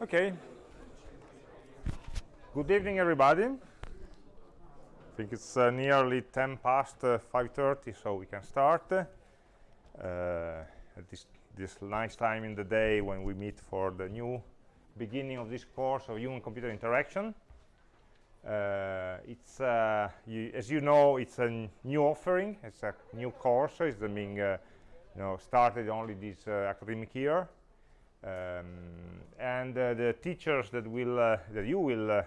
Okay. Good evening, everybody. I think it's uh, nearly 10 past uh, 5.30, so we can start. Uh, at this, this nice time in the day when we meet for the new beginning of this course of human-computer interaction. Uh, it's, uh, you, as you know, it's a new offering. It's a new course. It's being, uh, you know, started only this academic year. Um, and uh, the teachers that will uh, that you will uh,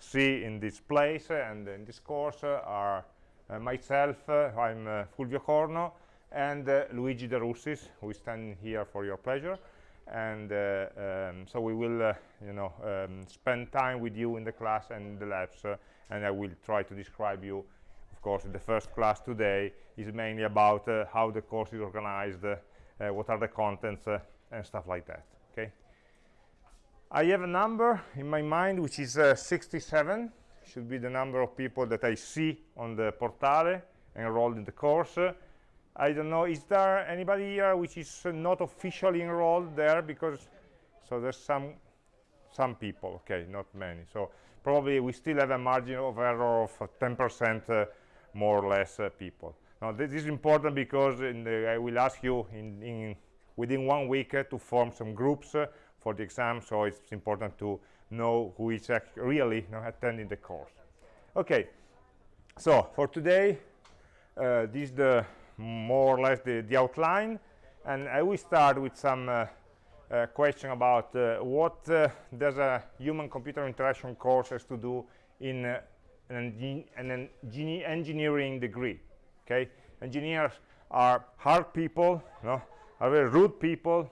see in this place and in this course are myself I'm Fulvio Corno and Luigi De Russis who is standing here for your pleasure. And uh, um, so we will uh, you know um, spend time with you in the class and the labs uh, and I will try to describe you. Of course the first class today is mainly about how the course is organized what are the contents and stuff like that okay? I have a number in my mind which is uh, 67 should be the number of people that i see on the portale enrolled in the course. Uh, i don't know is there anybody here which is uh, not officially enrolled there? Because so there's some some people okay not many. So probably we still have a margin of error of 10 percent uh, more or less uh, people. Now this is important because the, i will ask you in, in within one week uh, to form some groups uh, for the exam. So it's important to know who is really you know, attending the course. Okay. So for today uh, this is the more or less the, the outline. And I will start with some uh, uh, question about uh, what does a human-computer interaction course has to do in an, an engineering degree? Okay. Engineers are hard people no are very rude people,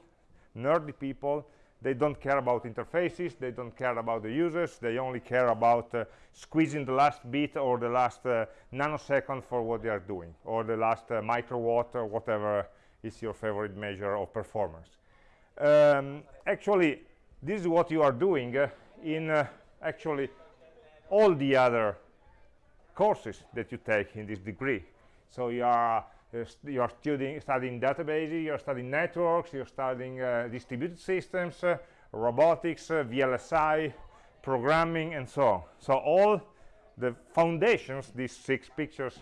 nerdy people. They don't care about interfaces. They don't care about the users. They only care about uh, squeezing the last bit or the last uh, nanosecond for what they are doing, or the last uh, microwatt or whatever is your favorite measure of performance. Um, actually, this is what you are doing uh, in uh, actually all the other courses that you take in this degree. So you are you're studying, studying databases, you're studying networks, you're studying uh, distributed systems, uh, robotics, uh, VLSI, programming, and so on. So all the foundations, these six pictures,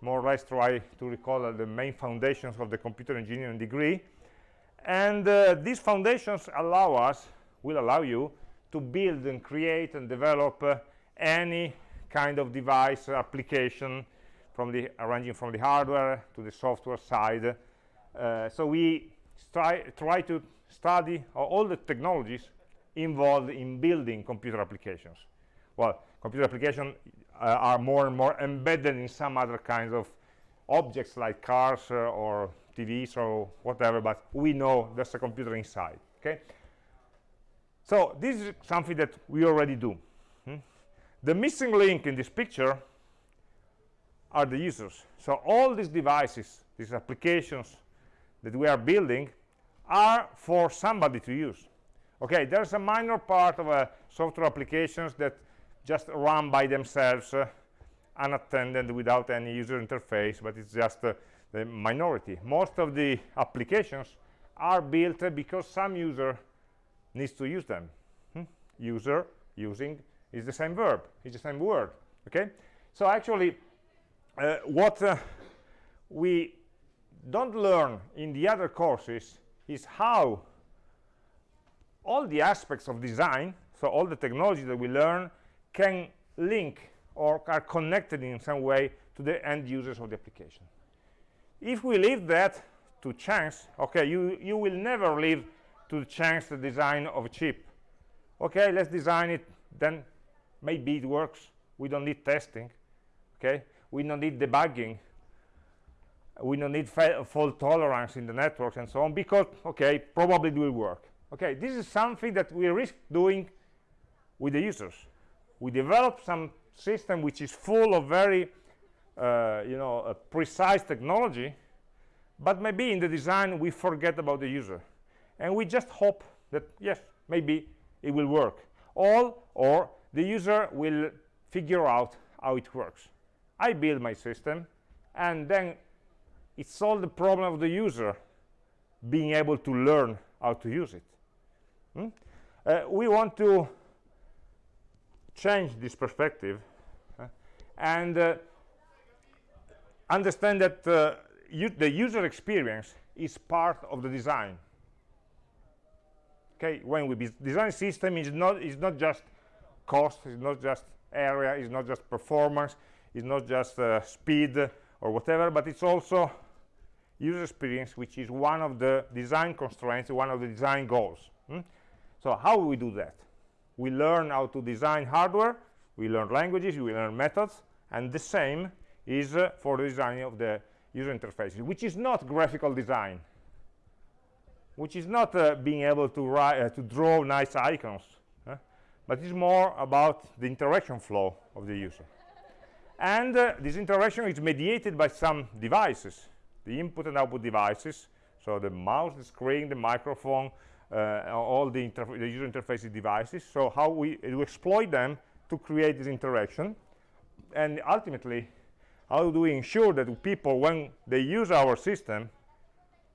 more or less try to recall the main foundations of the computer engineering degree. And uh, these foundations allow us, will allow you to build and create and develop uh, any kind of device application from the arranging from the hardware to the software side. Uh, so we try try to study all the technologies involved in building computer applications. Well computer applications uh, are more and more embedded in some other kinds of objects like cars uh, or TVs or whatever but we know there's a computer inside okay? So this is something that we already do. Hmm? the missing link in this picture are the users. So all these devices, these applications that we are building are for somebody to use. Okay, there's a minor part of uh, software applications that just run by themselves, uh, unattended without any user interface, but it's just uh, the minority. Most of the applications are built because some user needs to use them. Hmm? User, using, is the same verb, it's the same word, okay? So actually, uh, what uh, we don't learn in the other courses is how all the aspects of design so all the technology that we learn can link or are connected in some way to the end users of the application. If we leave that to chance okay you you will never leave to chance the design of a chip. Okay let's design it then maybe it works. We don't need testing okay we don't need debugging. We don't need fault tolerance in the networks and so on because okay probably it will work. Okay this is something that we risk doing with the users. We develop some system which is full of very uh, you know uh, precise technology but maybe in the design we forget about the user. And we just hope that yes maybe it will work. All or the user will figure out how it works I build my system and then it solves the problem of the user being able to learn how to use it. Hmm? uh, we want to change this perspective uh, and uh, understand that uh, the user experience is part of the design okay when we design system is not is not just cost it's not just area it's not just performance it's not just uh, speed or whatever but it's also user experience which is one of the design constraints one of the design goals hmm? so how do we do that? We learn how to design hardware we learn languages we learn methods and the same is uh, for the design of the user interfaces which is not graphical design which is not uh, being able to uh, to draw nice icons but it's more about the interaction flow of the user and uh, this interaction is mediated by some devices the input and output devices. So the mouse the screen the microphone uh, all the, the, user interface devices. So how we, we exploit them to create this interaction. And ultimately how do we ensure that people when they use our system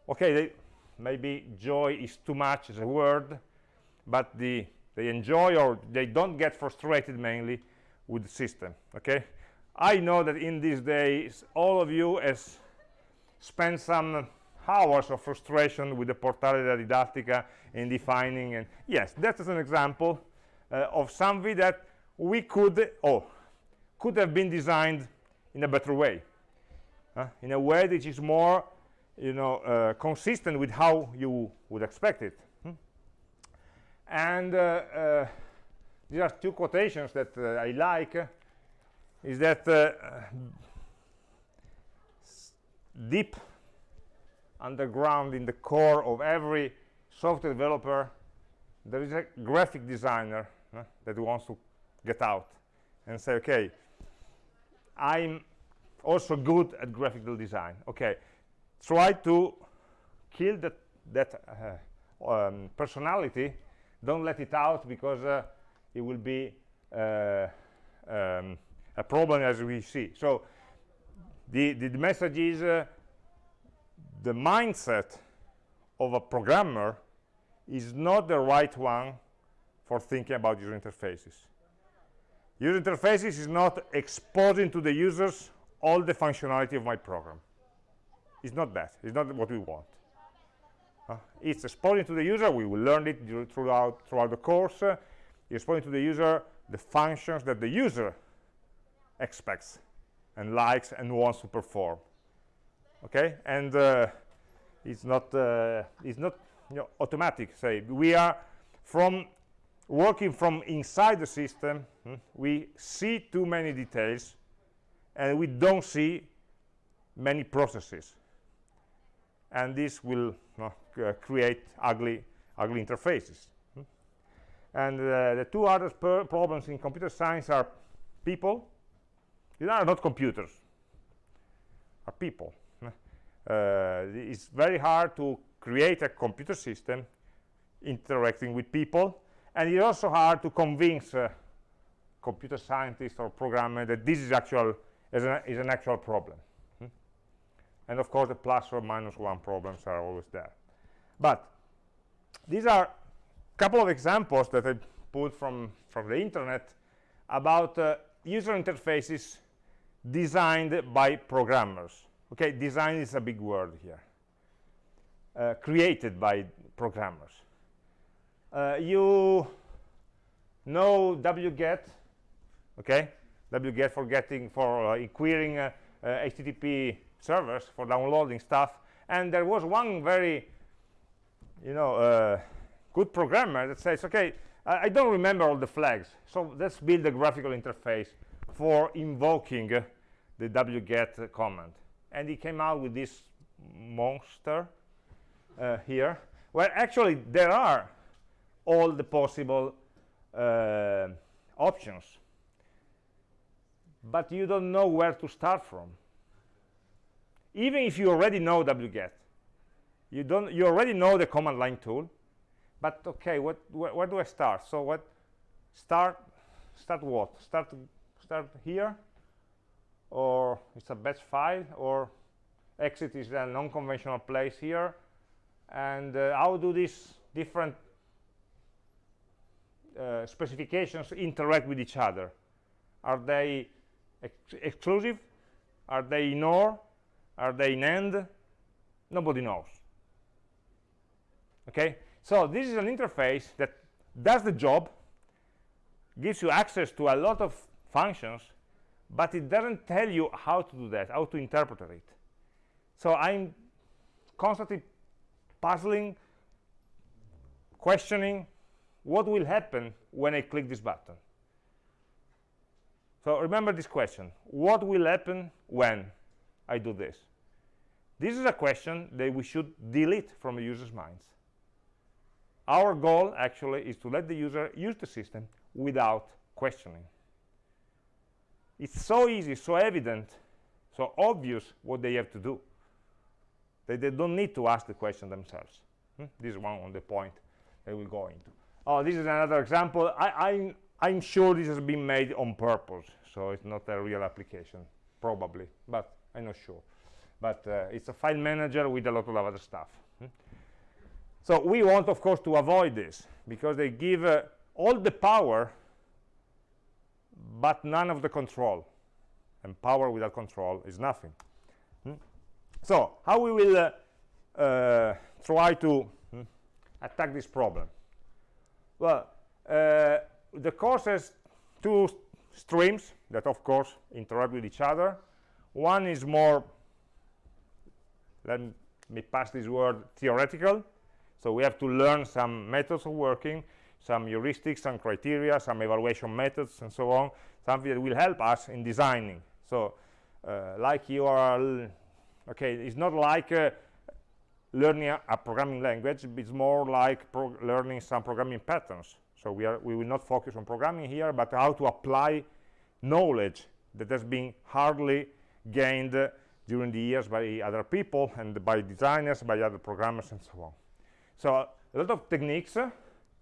okay they, maybe joy is too much as a word but the, they enjoy or they don't get frustrated mainly with the system okay i know that in these days all of you has spent some hours of frustration with the portale della didattica in defining and yes that is an example uh, of something that we could oh could have been designed in a better way uh, in a way that is more you know uh, consistent with how you would expect it hmm? and uh, uh these are two quotations that uh, I like is that uh, deep underground in the core of every software developer there is a graphic designer that wants to get out and say okay I'm also good at graphical design. Okay, try to kill that that uh, um, personality. Don't let it out because uh, it will be uh, um, a problem as we see. So the the, the message is uh, the mindset of a programmer is not the right one for thinking about user interfaces. User interfaces is not exposing to the users all the functionality of my program. It's not that. It's not what we want. Uh, it's exposing to the user. We will learn it throughout throughout the course. Uh, exposing to the user the functions that the user expects and likes and wants to perform. Okay? And uh, it's not uh, it's not you know, automatic say. We are from working from inside the system hmm, we see too many details and we don't see many processes. And this will uh, create ugly ugly interfaces hmm. and uh, the two other problems in computer science are people these are not computers are people. Uh, it's very hard to create a computer system interacting with people and it's also hard to convince uh, computer scientists or programmers that this is actual is an, is an actual problem. Hmm? and of course the plus or minus one problems are always there. But these are a couple of examples that I pulled from from the internet about uh, user interfaces designed by programmers. Okay design is a big word here. Uh, created by programmers. Uh, you know wget okay? Wget for getting for uh, querying uh, http uh, servers for downloading stuff. And there was one very you know uh, good programmer that says okay I, I, don't remember all the flags so let's build a graphical interface for invoking uh, the wget command and he came out with this monster here. Where actually there are all the possible uh, options. But you don't know where to start from. Even if you already know wget you don't you already know the command line tool. But okay what wh where do i start? So what start start what? Start start here or it's a batch file or exit is a non-conventional place here and uh, how do these different uh, specifications interact with each other? Are they ex exclusive? Are they in OR? Are they in AND? Nobody knows. Okay, so this is an interface that does the job, gives you access to a lot of functions, but it doesn't tell you how to do that, how to interpret it. So I'm constantly puzzling, questioning what will happen when I click this button. So remember this question, what will happen when I do this? This is a question that we should delete from the user's minds. Our goal actually is to let the user use the system without questioning. It's so easy, so evident, so obvious what they have to do that they don't need to ask the question themselves. Hmm? This is one on the point that we'll go into. Oh, this is another example. I, I'm, I'm sure this has been made on purpose, so it's not a real application, probably, but I'm not sure. But uh, it's a file manager with a lot of other stuff. Hmm? So we want, of course, to avoid this, because they give uh, all the power, but none of the control. And power without control is nothing. Hmm? So how we will uh, uh, try to hmm, attack this problem? Well, uh, the course has two streams that, of course, interact with each other. One is more, let me pass this word, theoretical. So we have to learn some methods of working, some heuristics, some criteria, some evaluation methods, and so on, something that will help us in designing. So uh, like you are okay it's not like uh, learning a, a, programming language it's more like learning some programming patterns so we are we will not focus on programming here but how to apply knowledge that has been hardly gained uh, during the years by other people and by designers by other programmers and so on so a lot of techniques uh,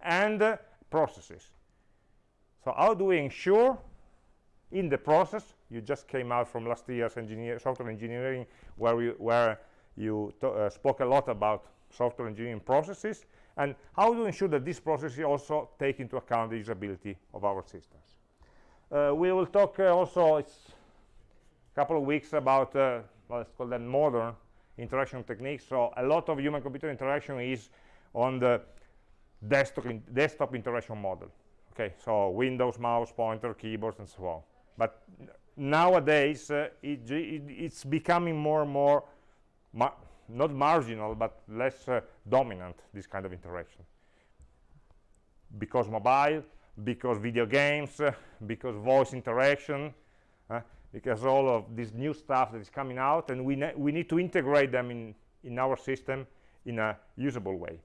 and processes so how do we ensure in the process you just came out from last year's engineer, software engineering where, we, where you uh, spoke a lot about software engineering processes and how to ensure that these processes also take into account the usability of our systems. Uh, we will talk uh, also a couple of weeks about uh, let's call them modern interaction techniques. So a lot of human-computer interaction is on the desktop, in desktop interaction model. Okay, so Windows, mouse, pointer, keyboards, and so on. But nowadays uh, it, it, it's becoming more and more ma not marginal but less uh, dominant this kind of interaction because mobile because video games uh, because voice interaction uh, because all of this new stuff that is coming out and we, we need to integrate them in in our system in a usable way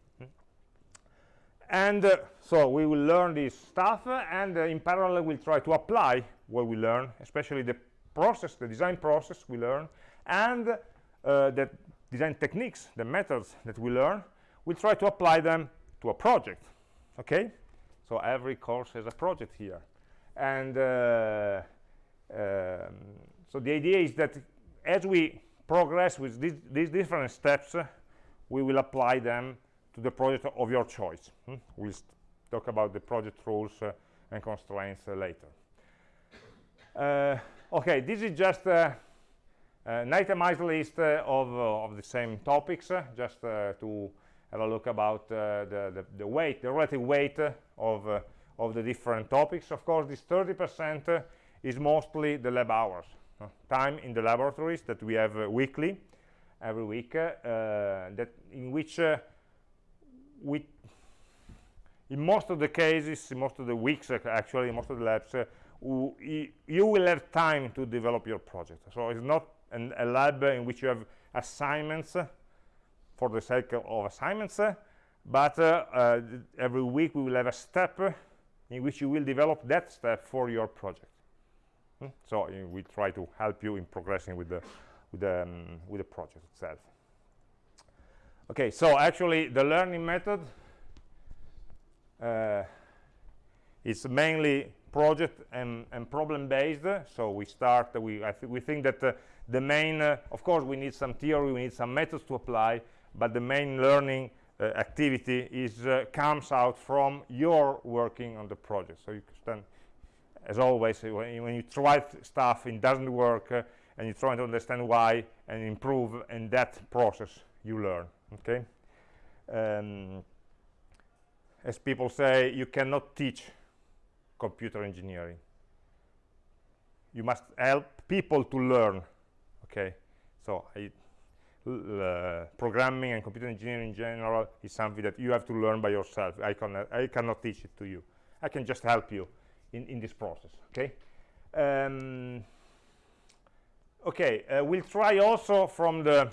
and uh, so we will learn this stuff and uh, in parallel we'll try to apply what we learn especially the process the design process we learn and uh, the design techniques the methods that we learn. We'll try to apply them to a project okay? So every course has a project here. And uh, um, so the idea is that as we progress with these, these different steps uh, we will apply them to the project of your choice. Hmm? We'll talk about the project rules uh, and constraints uh, later. Uh, okay, this is just uh, uh an itemized list uh, of, uh, of the same topics, just to have a look about the, the, the, weight, the relative weight of, of the different topics. Of course, this 30% is mostly the lab hours, time in the laboratories that we have weekly, every week, that in which we in most of the cases most of the weeks actually most of the labs uh, you will have time to develop your project. So it's not an, a lab in which you have assignments for the sake of assignments but uh, uh, every week we will have a step in which you will develop that step for your project. Hmm? so uh, we try to help you in progressing with the with the um, with the project itself okay so actually the learning method uh, is mainly project and, and problem based. So we start we I th we think that uh, the main uh, of course we need some theory we need some methods to apply but the main learning uh, activity is uh, comes out from your working on the project. So you can as always when you, when you try stuff and doesn't work uh, and you try to understand why and improve in that process you learn okay? Um, as people say you cannot teach computer engineering. You must help people to learn okay? So I, uh, programming and computer engineering in general is something that you have to learn by yourself. I cannot I cannot teach it to you. I can just help you in in this process okay? Um, okay uh, we'll try also from the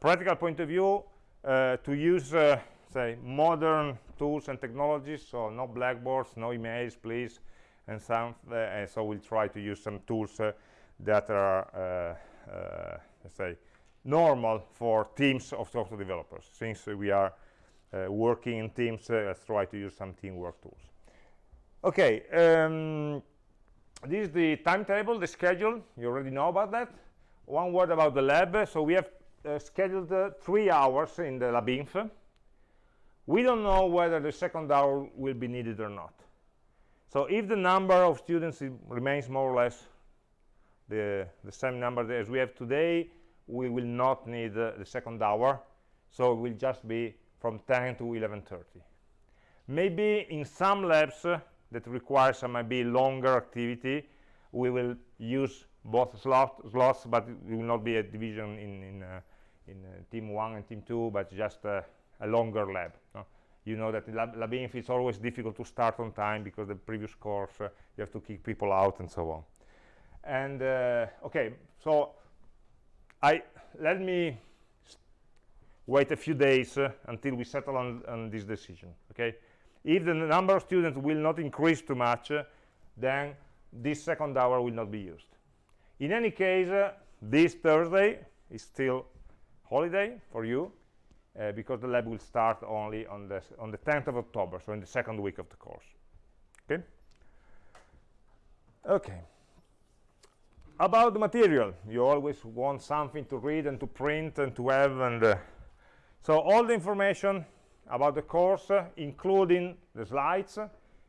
practical point of view uh, to use uh, say modern tools and technologies so no blackboards no emails please and some uh, and so we'll try to use some tools uh, that are let's say normal for teams of software developers since we are working in teams let's try to use some teamwork tools. Okay um, this is the timetable the schedule. You already know about that. One word about the lab. So we have uh, scheduled uh, three hours in the labinf we don't know whether the second hour will be needed or not. So if the number of students remains more or less the the same number as we have today we will not need uh, the second hour. So it will just be from 10 to 11.30 maybe in some labs uh, that require some maybe longer activity we will use both slot, slots but it will not be a division in in, uh, in uh, team one and team two but just uh, a longer lab no? you know that lab, labinf is always difficult to start on time because the previous course uh, you have to kick people out and so on. And okay so i let me wait a few days uh, until we settle on, on this decision okay? If the number of students will not increase too much uh, then this second hour will not be used. In any case uh, this thursday is still holiday for you uh, because the lab will start only on the on the 10th of october so in the second week of the course. Okay? Okay. About the material you always want something to read and to print and to have and uh, so all the information about the course, uh, including the slides,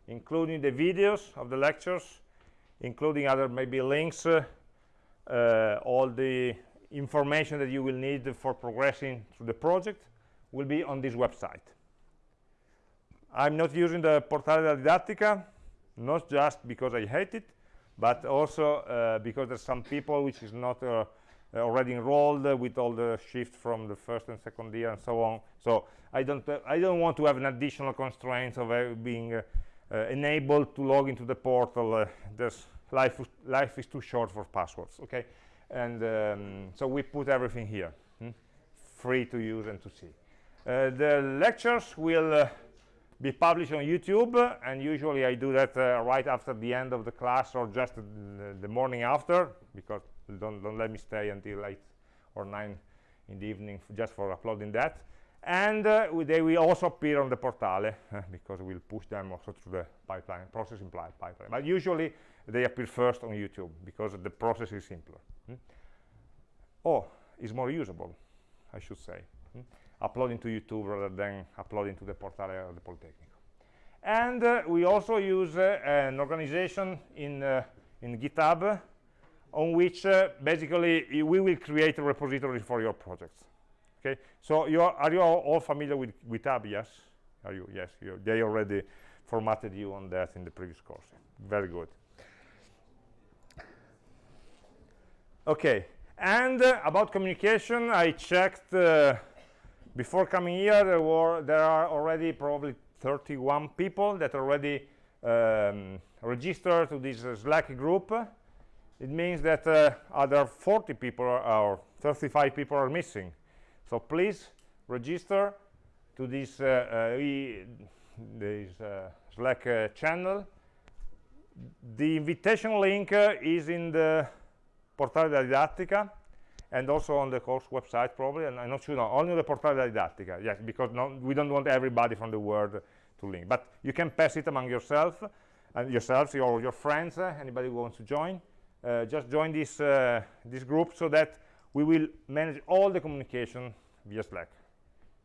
including the videos of the lectures, including other maybe links, uh, uh, all the information that you will need for progressing through the project will be on this website. I'm not using the Portale Didattica, not just because I hate it, but also uh, because there's some people which is not uh, already enrolled with all the shift from the first and second year and so on. So I don't uh, I don't want to have an additional constraints of uh, being uh, enabled to log into the portal. there's life life is too short for passwords. Okay, and um, so we put everything here, hmm? free to use and to see. the lectures will be published on YouTube and usually I do that uh, right after the end of the class or just the, morning after because don't, don't let me stay until 8 or 9 in the evening just for uploading that and uh, they will also appear on the portale uh, because we'll push them also through the pipeline processing pipeline but usually they appear first on youtube because the process is simpler. Hmm? or is more usable i should say. Hmm? uploading to youtube rather than uploading to the portale of the polytechnic and uh, we also use uh, an organization in uh, in github on which uh, basically we will create a repository for your projects. Okay? So you are, are you all, all familiar with github yes. Are you? Yes you, they already formatted you on that in the previous course. Very good okay. And uh, about communication i checked uh, before coming here there were there are already probably 31 people that already um, registered to this uh, slack group. It means that uh, other 40 people or 35 people are missing. So please register to this uh, uh, this slack channel. The invitation link is in the portale della didattica and also on the course website probably and i'm not sure no, only the portale della didattica yes because no, we don't want everybody from the world to link but you can pass it among yourself and yourselves or your friends uh, anybody who wants to join uh, just join this uh, this group so that we will manage all the communication via Slack.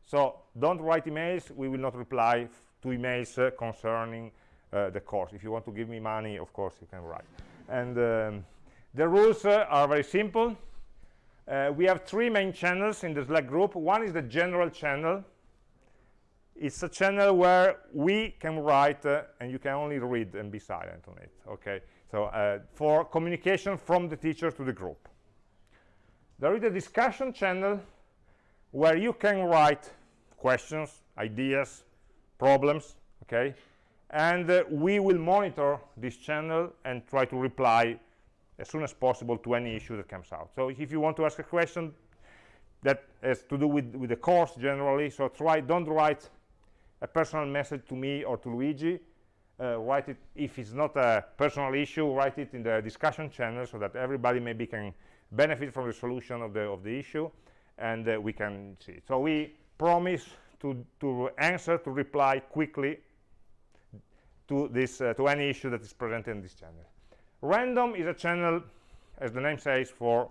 So don't write emails. We will not reply to emails uh, concerning uh, the course. If you want to give me money, of course, you can write. And um, the rules uh, are very simple. Uh, we have three main channels in the Slack group. One is the general channel. It's a channel where we can write uh, and you can only read and be silent on it. Okay, so uh, for communication from the teacher to the group. There is a discussion channel where you can write questions, ideas, problems, okay? And uh, we will monitor this channel and try to reply as soon as possible to any issue that comes out. So if you want to ask a question that has to do with, with the course generally, so try, don't write a personal message to me or to Luigi. Uh, write it, if it's not a personal issue, write it in the discussion channel so that everybody maybe can benefit from the solution of the, of the issue and uh, we can see it. So we promise to, to answer, to reply quickly to, this, uh, to any issue that is presented in this channel. Random is a channel, as the name says, for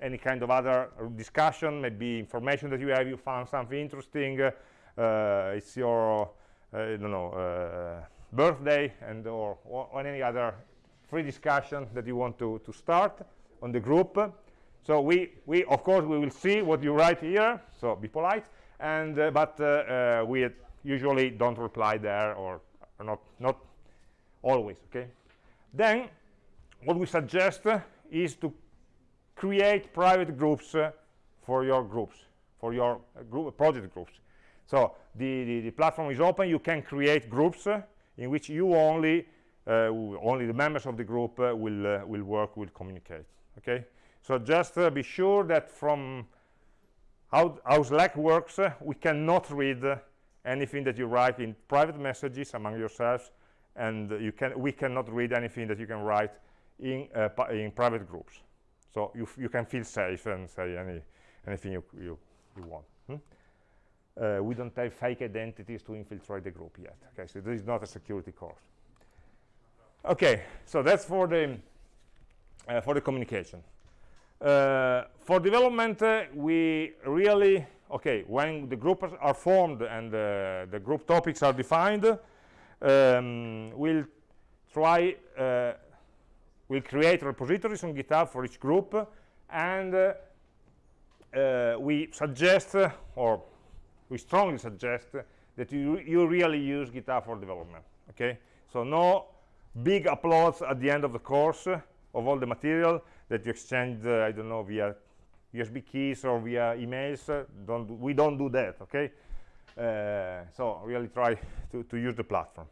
any kind of other discussion, maybe information that you have, you found something interesting, uh, it's your, uh, I don't know, uh, birthday, and or, or any other free discussion that you want to, to start on the group. So we, we, of course, we will see what you write here, so be polite, and, uh, but uh, we usually don't reply there, or, or not, not always, okay? Then what we suggest is to create private groups uh, for your groups, for your uh, group, project groups. So the, the, the, platform is open. You can create groups uh, in which you only, uh, only the members of the group uh, will, uh, will work, will communicate. Okay. So just be sure that from how, how Slack works, we cannot read anything that you write in private messages among yourselves, and you can, we cannot read anything that you can write in, uh, in private groups. So you, you can feel safe and say any, anything you, you, you want. Hmm? Uh, we don't have fake identities to infiltrate the group yet. Okay, so this is not a security course. Okay, so that's for the uh, for the communication. Uh, for development, uh, we really okay when the groups are formed and uh, the group topics are defined, um, we'll try we'll create repositories on GitHub for each group, and uh, uh, we suggest, uh, or we strongly suggest, that you, you really use GitHub for development, okay? So no big uploads at the end of the course of all the material that you exchange, uh, I don't know, via USB keys or via emails. Uh, don't we don't do that, okay? Uh, so really try to, to use the platform.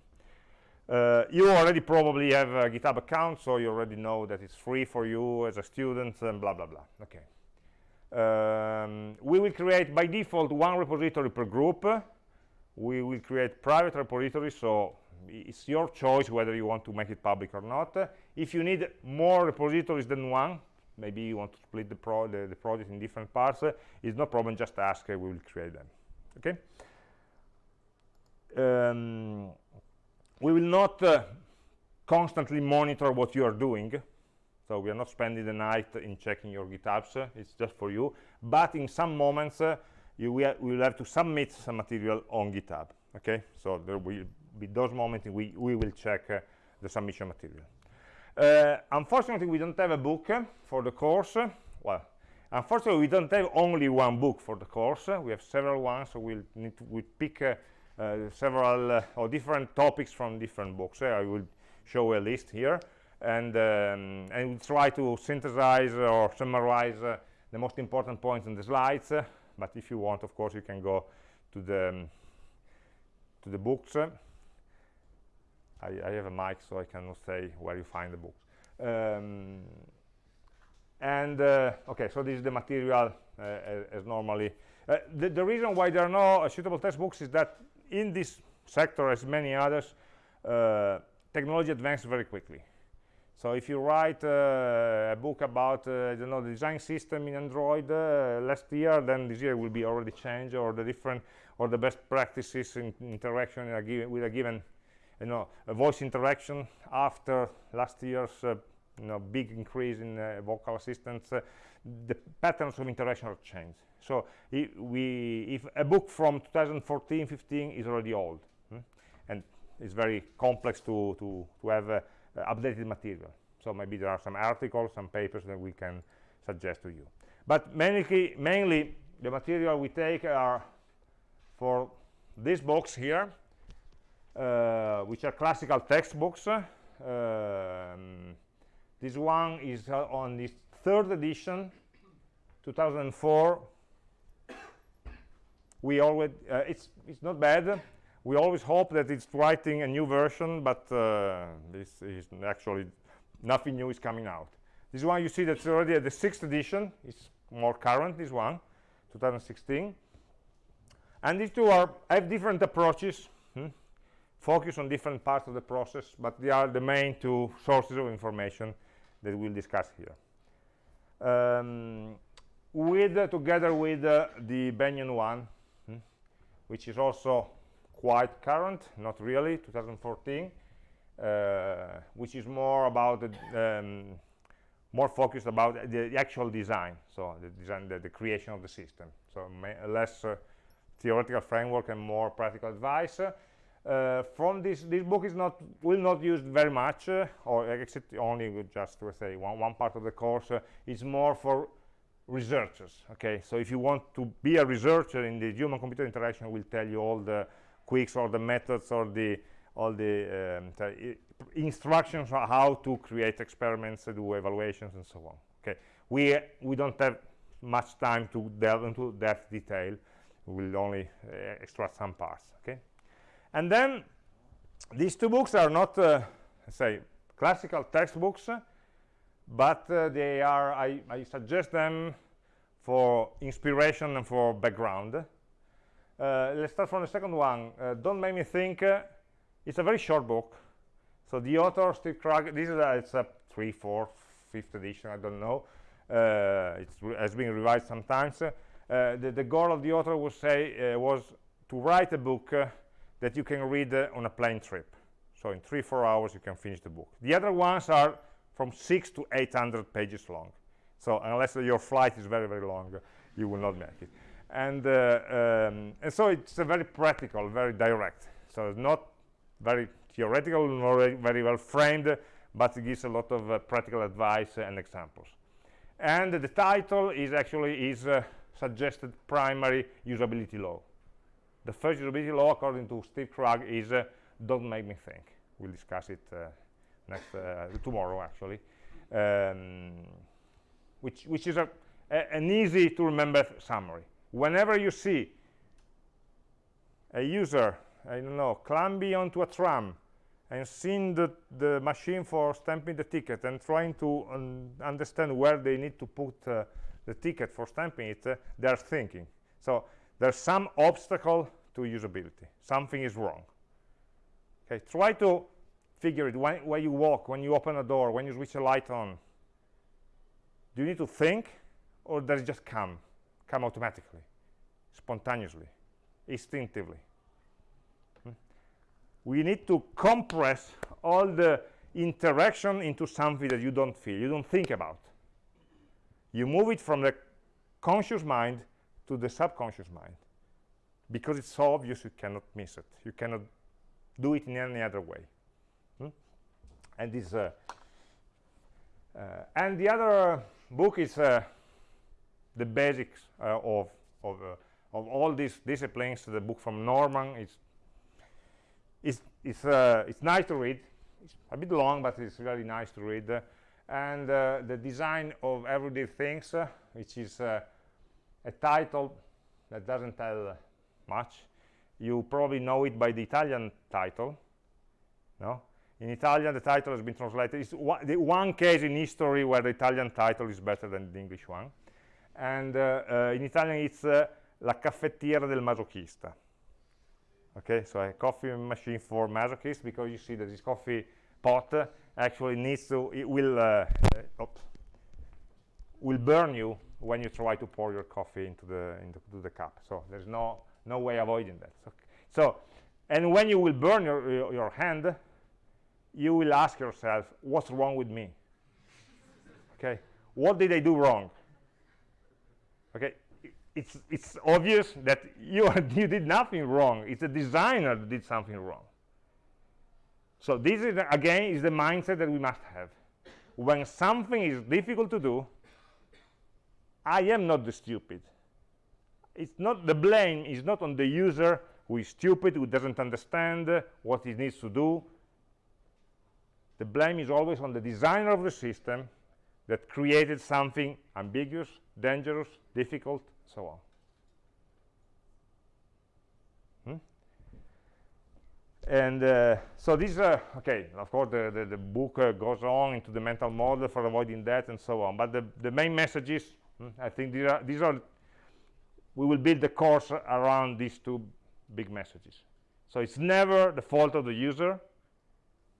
Uh, you already probably have a GitHub account, so you already know that it's free for you as a student and blah, blah, blah. Okay. Um, we will create by default one repository per group. We will create private repositories, so it's your choice whether you want to make it public or not. If you need more repositories than one, maybe you want to split the, pro the, the project in different parts, it's no problem, just ask, we will create them. Okay? Um, we will not uh, constantly monitor what you are doing. So we are not spending the night in checking your githubs. Uh, it's just for you. But in some moments uh, you will, will, have to submit some material on github. Okay? So there will be those moments we, we will check uh, the submission material. Uh, unfortunately we don't have a book for the course. Well unfortunately we don't have only one book for the course. We have several ones so we'll need to we pick uh, uh, several uh, or different topics from different books. I will show a list here and um, and we'll try to synthesize or summarize uh, the most important points in the slides. but if you want, of course, you can go to the um, to the books. I, I, have a mic, so I cannot say where you find the books. Um, and uh, okay, so this is the material uh, as, as, normally. Uh, the, the, reason why there are no suitable textbooks is that in this sector, as many others, uh, technology advances very quickly. So if you write uh, a book about, uh, you know, the design system in Android uh, last year, then this year will be already changed, or the different, or the best practices in interaction in a given, with a given, you know, voice interaction after last year's uh, you know, big increase in uh, vocal assistants, the patterns of interaction have changed. So if, we, if a book from 2014, 15 is already old, hmm? and it's very complex to, to, to have uh, updated material. So maybe there are some articles, some papers that we can suggest to you. But mainly, mainly the material we take are for this box here, uh, which are classical textbooks. Um, this one is uh, on the third edition, 2004. We always, uh, it's, it's not bad. We always hope that it's writing a new version, but uh, this is actually nothing new is coming out. This one you see that's already at the sixth edition. It's more current, this one, 2016. And these two are have different approaches, hmm? focus on different parts of the process, but they are the main two sources of information that we'll discuss here. Um, with uh, together with uh, the Benyon one? Which is also quite current, not really, 2014, uh, which is more about the, um, more focused about the, the, actual design, so the design, the, the creation of the system. So less uh, theoretical framework and more practical advice. Uh, from this, this book is not will not used very much, uh, or except only just to say one one part of the course. Uh, it's more for researchers. Okay, so if you want to be a researcher in the human-computer interaction, will tell you all the quicks or the methods or the all the um, instructions on how to create experiments, do evaluations, and so on. Okay, we we don't have much time to delve into that detail. We will only uh, extract some parts. Okay, and then these two books are not, uh, say, classical textbooks, but uh, they are. I, I, suggest them for inspiration and for background. Uh, let's start from the second one. Uh, Don't make me think it's a very short book. So the author, Steve Krug, this is a, it's a three, four, fifth edition, I don't know. Uh, it has been revised sometimes. Uh, the, the, goal of the author was, say, uh, was to write a book uh, that you can read uh, on a plane trip. So in three, four hours, you can finish the book. The other ones are from six to 800 pages long. So unless your flight is very, very long, you will not make it. And, uh, um, and so it's very practical, very direct. So it's not very theoretical, not very well framed, but it gives a lot of uh, practical advice and examples. And the title is actually is uh, suggested primary usability law. The first usability law, according to Steve Krug, is uh, don't make me think. We'll discuss it uh, next uh, tomorrow, actually, um, which which is a, a, an easy to remember summary. Whenever you see a user I don't know, climbing onto a tram and seeing the, the machine for stamping the ticket and trying to un understand where they need to put uh, the ticket for stamping it, uh, they're thinking. So there's some obstacle to usability. Something is wrong. Okay, try to figure it when, you walk, when you open a door, when you switch a light on. Do you need to think or does it just come, come automatically, spontaneously, instinctively? Hmm? we need to compress all the interaction into something that you don't feel, you don't think about. You move it from the conscious mind to the subconscious mind. Because it's so obvious, you cannot miss it. You cannot do it in any other way. And this, uh, uh, and the other book is uh, the basics uh, of of, uh, of all these disciplines. The book from Norman is it's, it's, uh, it's nice to read. It's a bit long, but it's really nice to read. Uh, and uh, the design of everyday things, uh, which is uh, a title that doesn't tell much. You probably know it by the Italian title. No? In Italian, the title has been translated. It's one, the one case in history where the Italian title is better than the English one. And uh, in Italian, it's La caffettiera del masochista okay so a coffee machine for masochists because you see that this coffee pot actually needs to it will uh, uh, will burn you when you try to pour your coffee into the into the cup so there's no no way avoiding that so, so and when you will burn your, your, your hand you will ask yourself what's wrong with me? Okay what did i do wrong? Okay it's it's obvious that you you did nothing wrong. It's the designer that did something wrong. So this is again is the mindset that we must have. When something is difficult to do i am not the stupid. It's not the blame is not on the user who is stupid who doesn't understand what he needs to do the blame is always on the designer of the system that created something ambiguous dangerous difficult so on. Hmm? and uh, so this uh, okay of course the, the, the book uh, goes on into the mental model for avoiding that and so on. But the, the main message is hmm, i think these are these are we will build the course around these two big messages. So it's never the fault of the user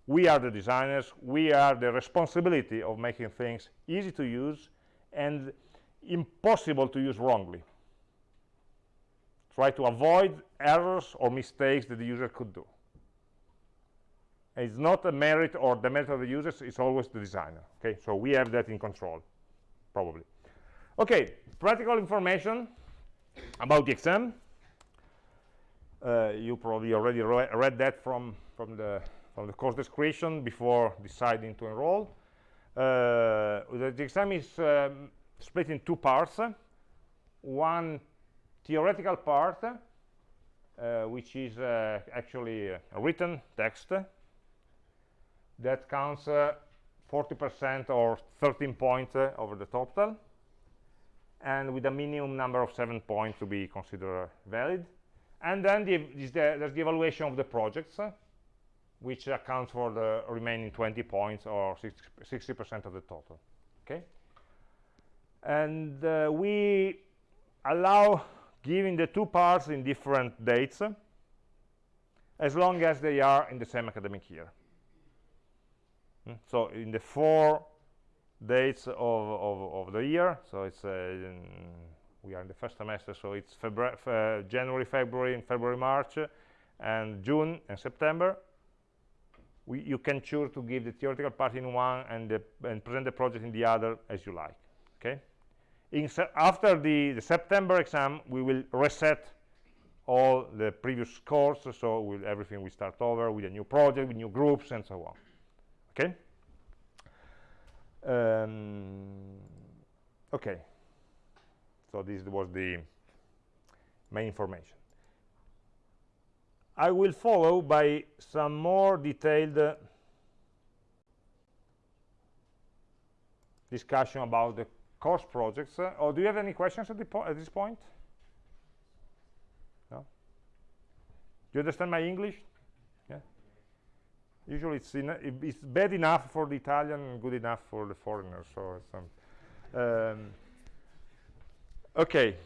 we are the designers. We are the responsibility of making things easy to use and impossible to use wrongly. Try to avoid errors or mistakes that the user could do. It's not a merit or the merit of the users it's always the designer okay? So we have that in control probably. Okay practical information about the exam. Uh, you probably already re read that from from the from the course description before deciding to enroll. Uh, the, the, exam is um, split in two parts. One theoretical part uh, which is uh, actually a written text that counts 40% uh, or 13 points uh, over the total and with a minimum number of seven points to be considered valid. And then the, the, there's the evaluation of the projects, which accounts for the remaining 20 points or 60% of the total. Okay, and uh, we allow giving the two parts in different dates, as long as they are in the same academic year. Mm. So in the four dates of, of, of the year so it's uh, we are in the first semester so it's January February and February March and June and September we, you can choose to give the theoretical part in one and, the, and present the project in the other as you like okay? In after the, the September exam we will reset all the previous scores so we'll, everything will start over with a new project with new groups and so on okay? Um, okay. So this was the main information I will follow by some more detailed uh, discussion about the course projects. Uh, or do you have any questions at, at this point? No? Do you understand my English? Usually it's, it's bad enough for the Italian and good enough for the foreigners. So um, okay.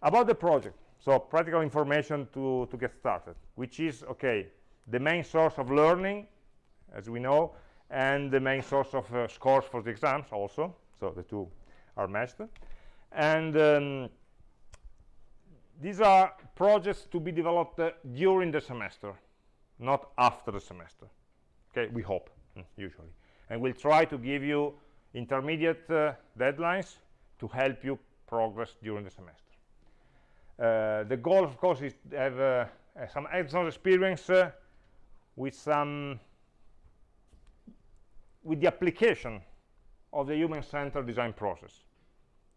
About the project, so practical information to, to get started, which is, okay, the main source of learning, as we know, and the main source of uh, scores for the exams also, so the two are matched. And um, these are projects to be developed uh, during the semester not after the semester. Okay we hope mm, usually. And we'll try to give you intermediate uh, deadlines to help you progress during the semester the goal of course is to have uh, some hands-on experience uh, with some with the application of the human-centered design process.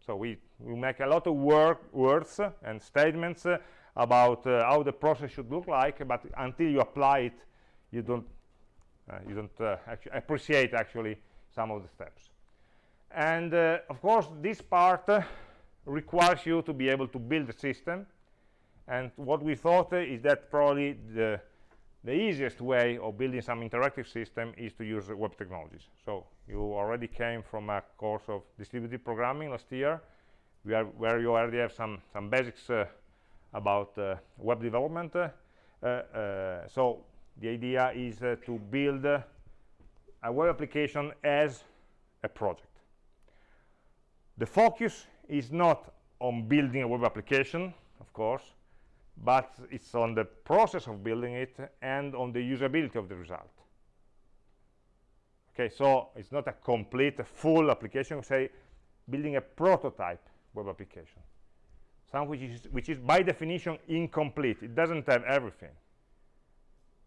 So we we make a lot of work words and statements uh, about uh, how the process should look like but until you apply it you don't uh, you don't uh, actually appreciate actually some of the steps. And uh, of course this part uh, requires you to be able to build a system and what we thought uh, is that probably the the easiest way of building some interactive system is to use web technologies so you already came from a course of distributed programming last year are, where you already have some some basics about uh, web development. Uh, uh, so the idea is to build a web application as a project. The focus is not on building a web application, of course, but it's on the process of building it and on the usability of the result. okay so it's not a complete a full application say building a prototype web application. Something which is which is by definition incomplete. It doesn't have everything.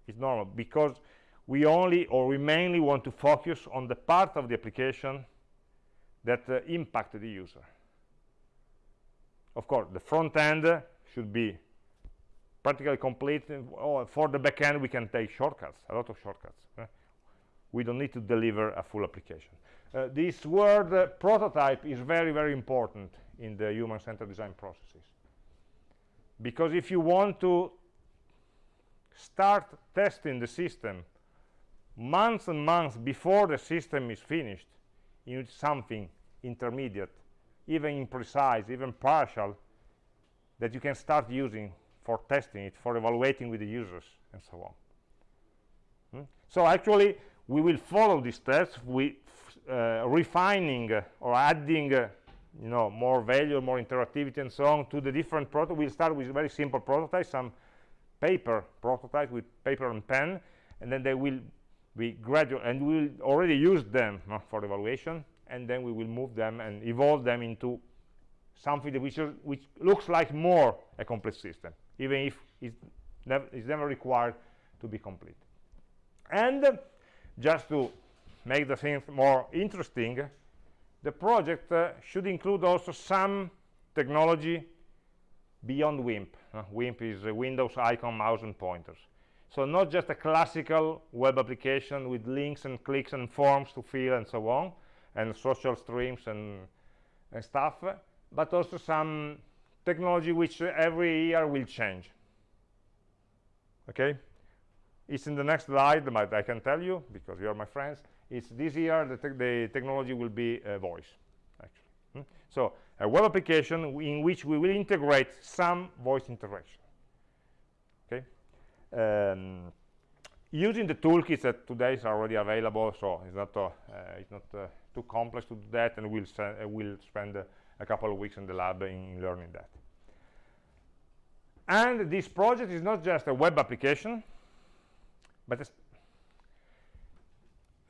It's normal because we only or we mainly want to focus on the part of the application that uh, the user of course the front end should be practically complete. Oh, for the back end we can take shortcuts a lot of shortcuts eh? we don't need to deliver a full application. Uh, this word uh, prototype is very very important in the human-centered design processes. Because if you want to start testing the system months and months before the system is finished you need something intermediate even imprecise even partial that you can start using for testing it for evaluating with the users and so on hmm? so actually we will follow these steps with uh, refining uh, or adding uh, you know more value more interactivity and so on to the different prototypes we'll start with very simple prototypes some paper prototypes with paper and pen and then they will be gradual and we'll already use them for evaluation and then we will move them and evolve them into something that which, which looks like more a complete system even if it's never, it's never required to be complete and just to make the thing more interesting the project uh, should include also some technology beyond WIMP. Uh, WIMP is Windows icon, mouse, and pointers. So not just a classical web application with links and clicks and forms to fill and so on, and social streams and, and stuff, but also some technology which every year will change. Okay? It's in the next slide, but I can tell you, because you are my friends, it's this year the, te the technology will be uh, voice, actually. Hmm? So a web application in which we will integrate some voice interaction. Okay? Um, using the toolkits that today is already available, so it's not, uh, uh, it's not uh, too complex to do that, and we'll, uh, we'll spend a couple of weeks in the lab in learning that. And this project is not just a web application, but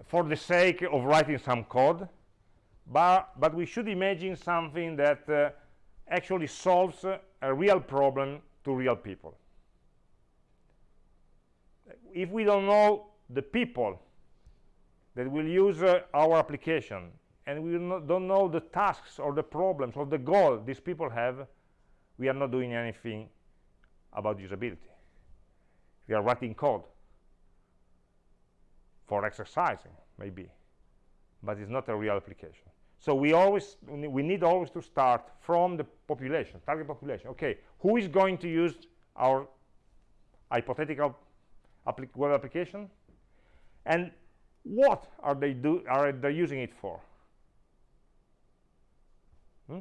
for the sake of writing some code, but, but we should imagine something that uh, actually solves uh, a real problem to real people. If we don't know the people that will use uh, our application and we don't know the tasks or the problems or the goal these people have, we are not doing anything about usability. We are writing code for exercising, maybe, but it's not a real application. So we always we need always to start from the population, target population. Okay, who is going to use our hypothetical web application, and what are they do are they using it for? Hmm?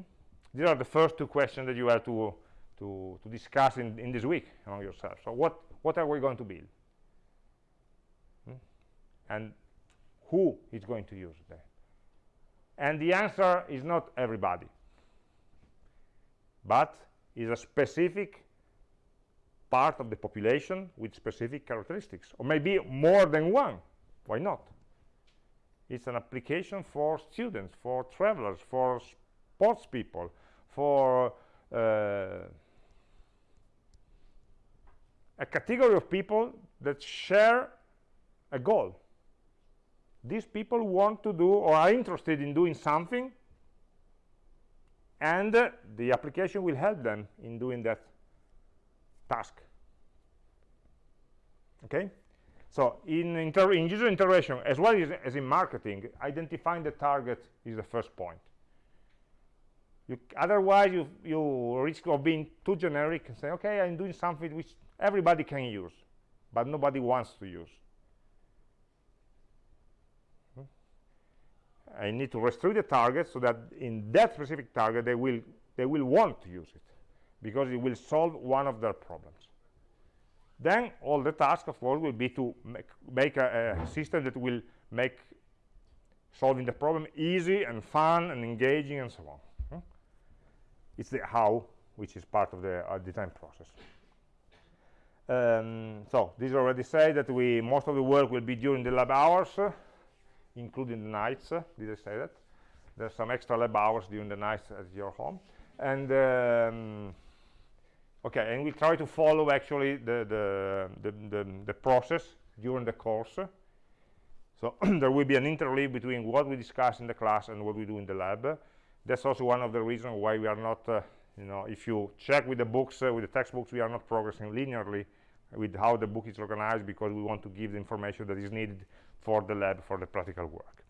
These are the first two questions that you have to to, to discuss in, in this week among yourselves. So what what are we going to build? and who is going to use them and the answer is not everybody but is a specific part of the population with specific characteristics or maybe more than one. Why not? It's an application for students for travelers for sports people for uh, a category of people that share a goal. These people want to do or are interested in doing something and uh, the application will help them in doing that task. Okay? So in, in user interaction as well as, as, in marketing identifying the target is the first point. You, otherwise you, you risk of being too generic and say okay i'm doing something which everybody can use but nobody wants to use. I need to restrict the target so that in that specific target they will they will want to use it because it will solve one of their problems. Then all the task of course will be to make, make a, a system that will make solving the problem easy and fun and engaging and so on. Hmm? It's the how which is part of the uh, design process. Um, so this already said that we most of the work will be during the lab hours including the nights. Uh, did I say that? There's some extra lab hours during the nights at your home. And um, okay, and we try to follow actually the, the, the, the, the process during the course. So there will be an interleave between what we discuss in the class and what we do in the lab. That's also one of the reasons why we are not, uh, you know, if you check with the books, uh, with the textbooks, we are not progressing linearly with how the book is organized because we want to give the information that is needed for the lab, for the practical work.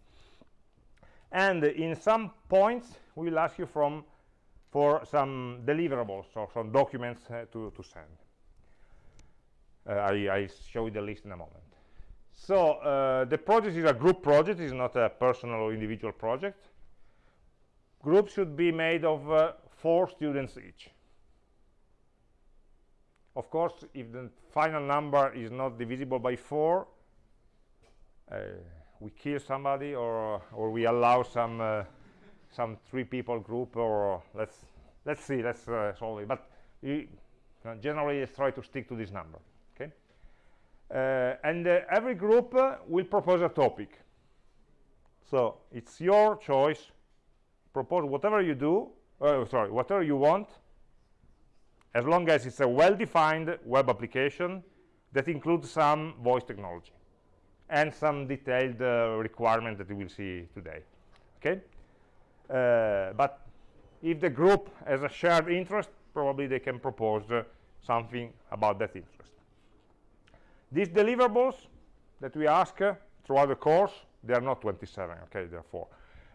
And in some points, we will ask you from for some deliverables or some documents uh, to, to send. Uh, I, I show you the list in a moment. So uh, the project is a group project, it's not a personal or individual project. Groups should be made of uh, four students each. Of course, if the final number is not divisible by four, uh, we kill somebody or, or we allow some uh, some three people group or let's let's see let's uh, solve it. But you, uh, generally let's try to stick to this number okay? Uh, and uh, every group uh, will propose a topic. So it's your choice. Propose whatever you do uh, sorry whatever you want as long as it's a well-defined web application that includes some voice technology and some detailed requirement that you will see today okay but if the group has a shared interest, probably they can propose uh, something about that interest. These deliverables that we ask uh, throughout the course, they are not 27, okay, therefore,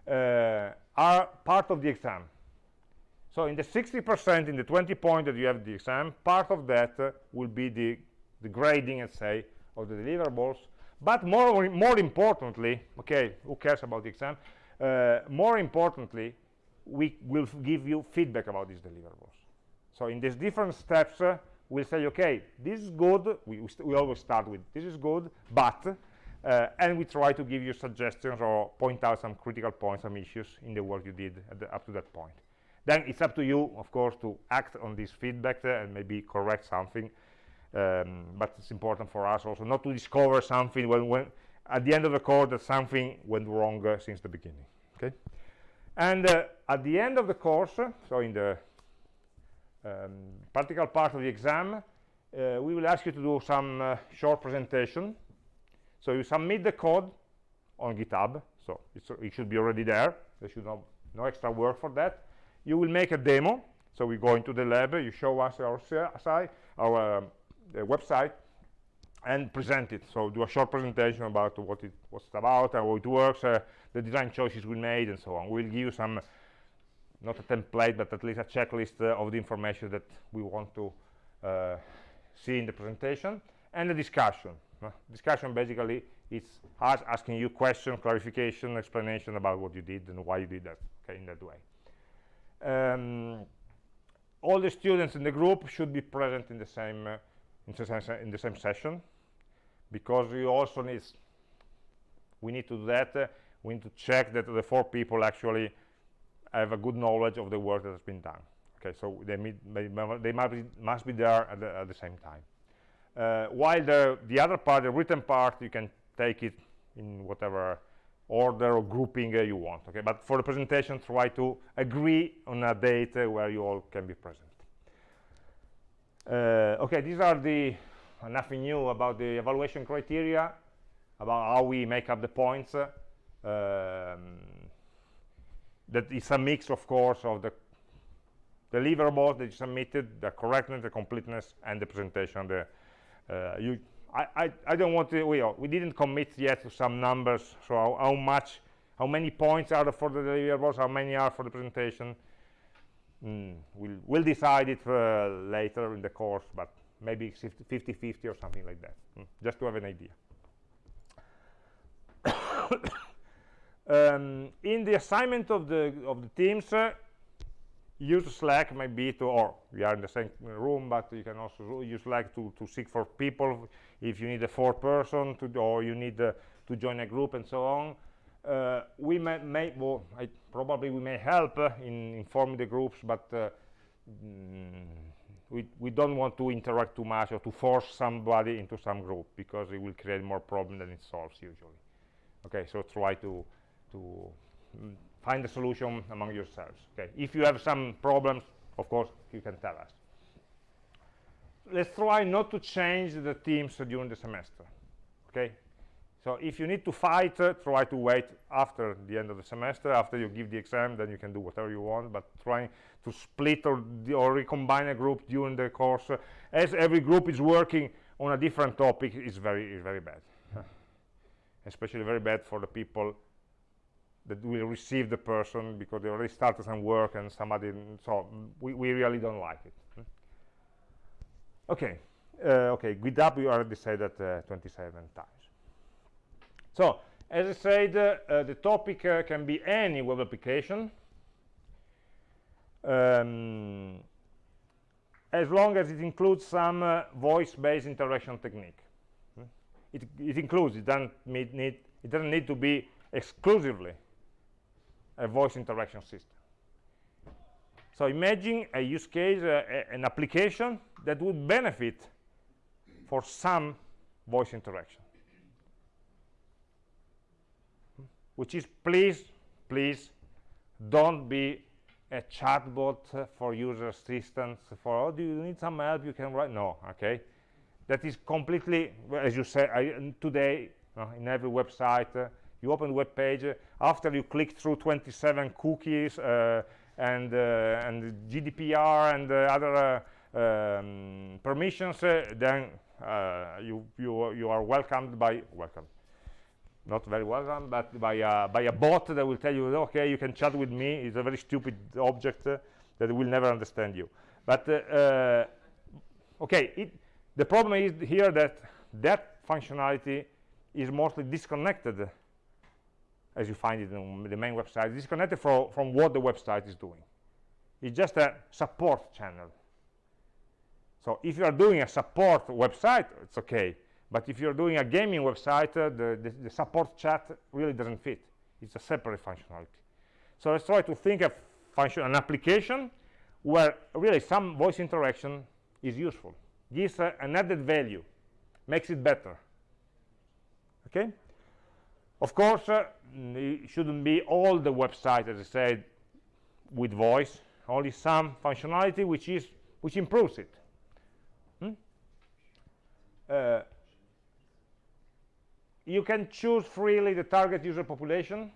uh, are part of the exam. So in the 60%, in the 20 point that you have the exam, part of that uh, will be the, the grading, let's say, of the deliverables. But more, more importantly, okay, who cares about the exam? Uh, more importantly, we will give you feedback about these deliverables. So in these different steps, uh, we'll say, okay, this is good. We, we always start with this is good, but, uh, and we try to give you suggestions or point out some critical points, some issues in the work you did the, up to that point. Then it's up to you, of course, to act on this feedback uh, and maybe correct something. Um, but it's important for us also not to discover something when, when at the end of the code that something went wrong uh, since the beginning okay? And uh, at the end of the course so in the um, practical part of the exam uh, we will ask you to do some uh, short presentation. So you submit the code on github so it should be already there. There should no, no extra work for that. You will make a demo. So we go into the lab you show us our site our um, website and present it. So do a short presentation about what it was about, how it works, uh, the design choices we made, and so on. We'll give you some, not a template, but at least a checklist uh, of the information that we want to uh, see in the presentation, and the discussion. Uh, discussion basically is us asking you questions, clarification, explanation about what you did and why you did that, okay, in that way. Um, all the students in the group should be present in the same uh, in the same, in the same session? Because we also need we need to do that uh, we need to check that the four people actually have a good knowledge of the work that has been done. Okay so they, meet, they, they must, be, must be there at the, at the same time. Uh, while the the other part the written part you can take it in whatever order or grouping uh, you want okay? But for the presentation try to agree on a date uh, where you all can be present okay these are the nothing new about the evaluation criteria, about how we make up the points. Um, that is a mix, of course, of the deliverables that you submitted, the correctness, the completeness, and the presentation. The, uh, you, I, I, I, don't want to, we, we didn't commit yet to some numbers, so how, how, much, how many points are for the deliverables, how many are for the presentation. Mm, we'll, we'll decide it uh, later in the course, but maybe 50-50 or something like that, mm, just to have an idea. um, in the assignment of the of the teams, uh, use Slack maybe to, or we are in the same room, but you can also use Slack to, to seek for people if you need a fourth person to, or you need uh, to join a group and so on. Uh, we may, may well, I, probably we may help uh, in informing the groups, but uh, mm, we, we don't want to interact too much or to force somebody into some group because it will create more problem than it solves usually. Okay so try to to mm, find a solution among yourselves okay? If you have some problems of course you can tell us. Let's try not to change the teams during the semester okay so if you need to fight uh, try to wait after the end of the semester. After you give the exam then you can do whatever you want but trying to split or, or recombine a group during the course uh, as every group is working on a different topic is very is very bad. Especially very bad for the people that will receive the person because they already started some work and somebody so we, we really don't like it. Okay uh, okay GitHub we already said that uh, 27 times so as I said uh, the topic uh, can be any web application um, as long as it includes some uh, voice-based interaction technique hmm? it, it, includes it doesn't need it doesn't need to be exclusively a voice interaction system so imagine a use case, uh, a, an application that would benefit for some voice interaction. Which is, please, please, don't be a chatbot for user assistance for, oh, do you need some help, you can write, no, okay? That is completely, as you say, I, today, uh, in every website, uh, you open the web page, uh, after you click through 27 cookies, uh, and uh, and GDPR and uh, other um, permissions, then you you you are welcomed by welcome not very well welcome, but by a, by a bot that will tell you, okay, you can chat with me. It's a very stupid object uh, that will never understand you. But, uh, uh, okay, it, the problem is here that that functionality is mostly disconnected as you find it in the main website, disconnected from, from what the website is doing. It's just a support channel. So if you are doing a support website, it's okay. But if you're doing a gaming website, uh, the, the, the, support chat really doesn't fit. It's a separate functionality. So let's try to think of function, an application where really some voice interaction is useful, gives uh, an added value, makes it better. Okay? Of course, uh, it shouldn't be all the website, as I said, with voice, only some functionality which is which improves it. Hmm? Uh, you can choose freely the target user population,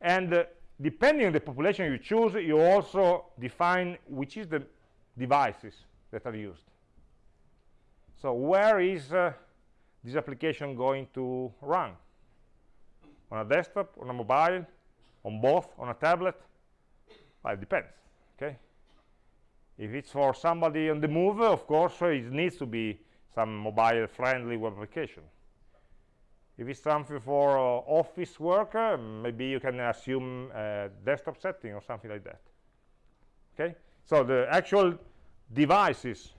and uh, depending on the population you choose, you also define which is the devices that are used. So where is uh, this application going to run? on a desktop, on a mobile, on both, on a tablet? Well, it depends, okay? If it's for somebody on the move, of course, it needs to be some mobile-friendly web application. If it's something for uh, office work, uh, maybe you can assume a desktop setting or something like that. Okay? So the actual devices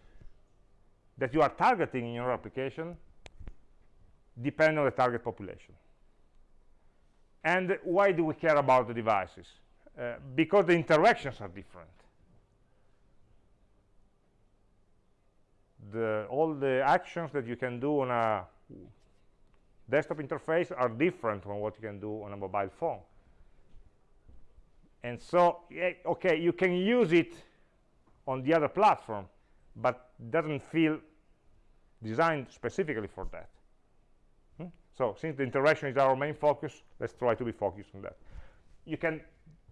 that you are targeting in your application depend on the target population. And why do we care about the devices? Uh, because the interactions are different. The, all the actions that you can do on a desktop interface are different from what you can do on a mobile phone. And so, yeah, okay, you can use it on the other platform, but doesn't feel designed specifically for that. Hmm? So since the interaction is our main focus, let's try to be focused on that. You can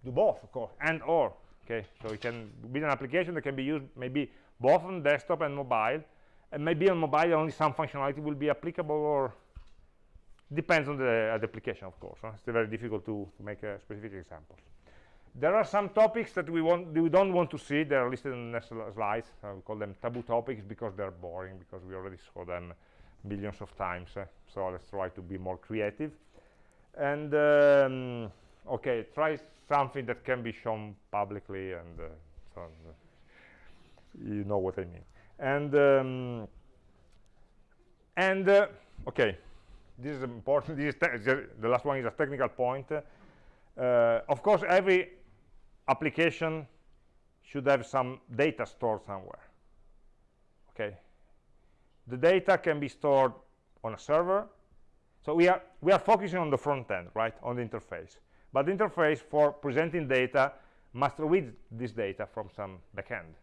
do both, of course, and or. Okay, so it can be an application that can be used maybe both on desktop and mobile, and maybe on mobile only some functionality will be applicable, or depends on the, uh, the application, of course. Huh? It's very difficult to, make a specific example. There are some topics that we want we don't want to see. They are listed in the next slides. Uh, we call them taboo topics because they're boring because we already saw them millions of times eh? so let's try to be more creative and um, okay try something that can be shown publicly and uh, so you know what I mean and um, and uh, okay this is important this is the last one is a technical point uh, of course every application should have some data stored somewhere okay the data can be stored on a server So we are, we are focusing on the front end, right, on the interface. But the interface for presenting data must read this data from some backend.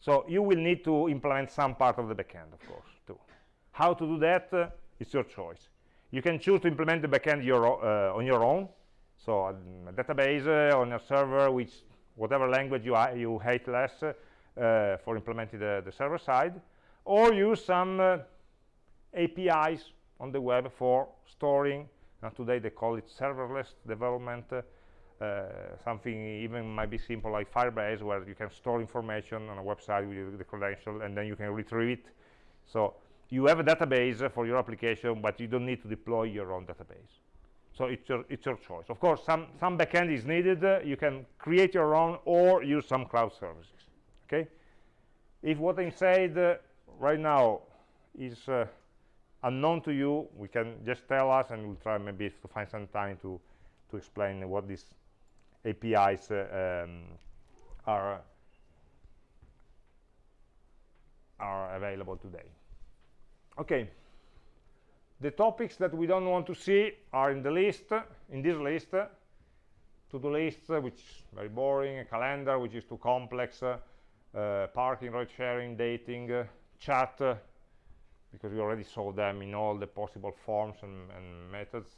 So you will need to implement some part of the backend, of course, too. How to do that? Uh, it's your choice. You can choose to implement the backend your, uh, on your own. So um, a database uh, on a server, which whatever language you, you hate less uh, for implementing the, the, server side, or use some uh, APIs on the web for storing. And today they call it serverless development. Uh, something even might be simple like Firebase, where you can store information on a website with the credential, and then you can retrieve it. So you have a database for your application, but you don't need to deploy your own database. So it's your, it's your choice. Of course, some, some backend is needed. Uh, you can create your own or use some cloud services. Okay? If what I'm saying uh, right now is uh, unknown to you, we can just tell us and we'll try maybe to find some time to, to explain what these APIs uh, um, are, are available today. Okay, the topics that we don't want to see are in the list, in this list, to-do list, which is very boring, a calendar, which is too complex, uh, parking, ride sharing, dating, uh, chat, uh, because we already saw them in all the possible forms and, and methods.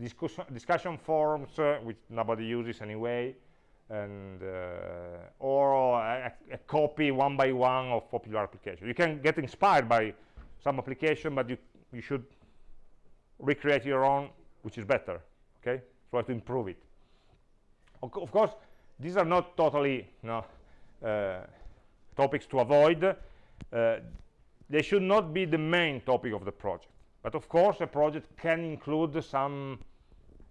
Discussion, discussion forums, uh, which nobody uses anyway, and uh, or a, a, copy one by one of popular applications. You can get inspired by some application, but you, you should recreate your own, which is better, okay? Try to improve it. Of, course, these are not totally no, uh, topics to avoid. Uh, they should not be the main topic of the project. But of course, a project can include some,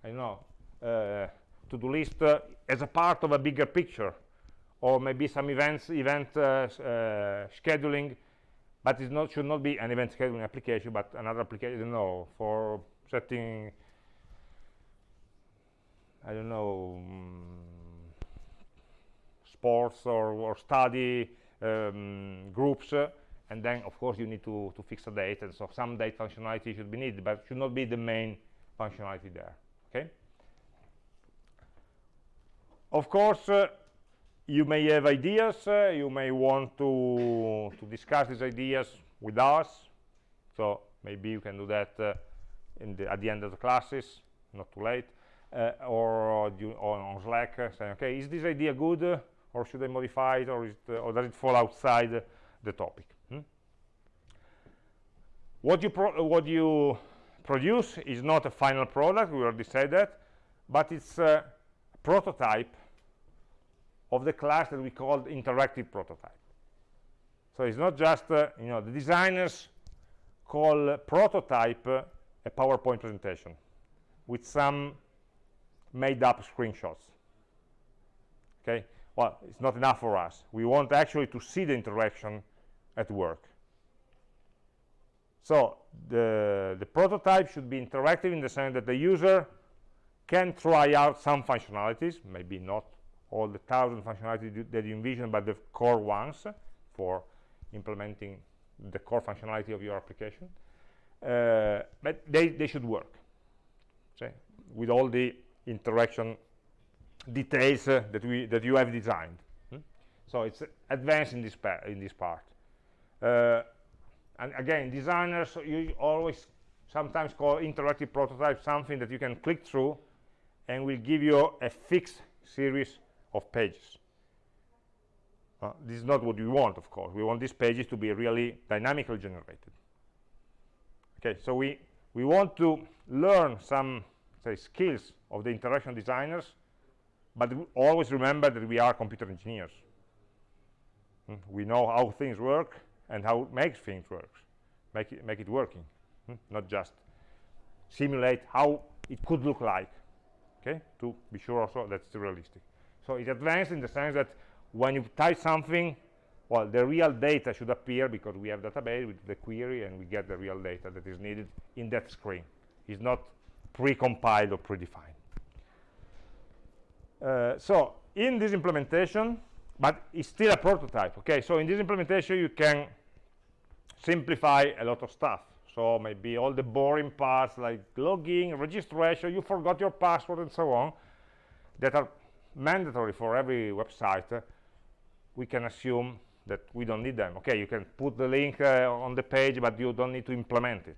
I don't know, uh, to-do list uh, as a part of a bigger picture, or maybe some events, event uh, uh, scheduling but it not, should not be an event scheduling application, but another application, I don't know, for setting, I don't know, um, sports or, or study um, groups, uh, and then, of course, you need to, to fix a date, and so some date functionality should be needed, but should not be the main functionality there, okay? Of course, uh, you may have ideas uh, you may want to to discuss these ideas with us so maybe you can do that uh, the, at the end of the classes not too late uh, or, or, on Slack uh, saying okay is this idea good uh, or should I modify it or, it, uh, or does it fall outside the topic hmm? what you what you produce is not a final product we already said that but it's a prototype of the class that we called interactive prototype. So it's not just, uh, you know, the designers call prototype uh, a PowerPoint presentation with some made up screenshots. Okay, well, it's not enough for us. We want actually to see the interaction at work. So the, the prototype should be interactive in the sense that the user can try out some functionalities, maybe not all the thousand functionality that you envision, but the core ones for implementing the core functionality of your application. Uh, but they, they should work okay, with all the interaction details uh, that we that you have designed. Hmm? So it's advanced in this in this part. Uh, and again, designers you always sometimes call interactive prototype something that you can click through and will give you a fixed series of pages. Uh, this is not what we want, of course. We want these pages to be really dynamically generated. Okay, so we, we want to learn some say, skills of the interaction designers, but always remember that we are computer engineers. Mm, we know how things work and how it makes things work, make it, make it working, mm, not just simulate how it could look like, okay, to be sure also that's realistic. So it's advanced in the sense that when you type something, well, the real data should appear because we have database with the query and we get the real data that is needed in that screen. It's not pre-compiled or predefined. Uh, so in this implementation, but it's still a prototype, okay? So in this implementation, you can simplify a lot of stuff. so maybe all the boring parts like logging, registration you forgot your password and so on that are mandatory for every website we can assume that we don't need them. Okay you can put the link uh, on the page but you don't need to implement it.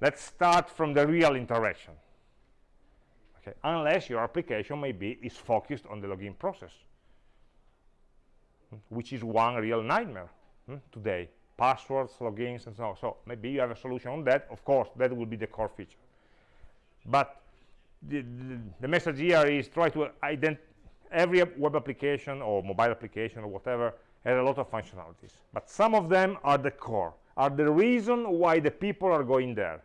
Let's start from the real interaction. Okay unless your application maybe is focused on the login process hmm, which is one real nightmare hmm, today. Passwords logins and so on. So maybe you have a solution on that. Of course that will be the core feature. But the, the, message here is try to identify every web application or mobile application or whatever has a lot of functionalities but some of them are the core are the reason why the people are going there.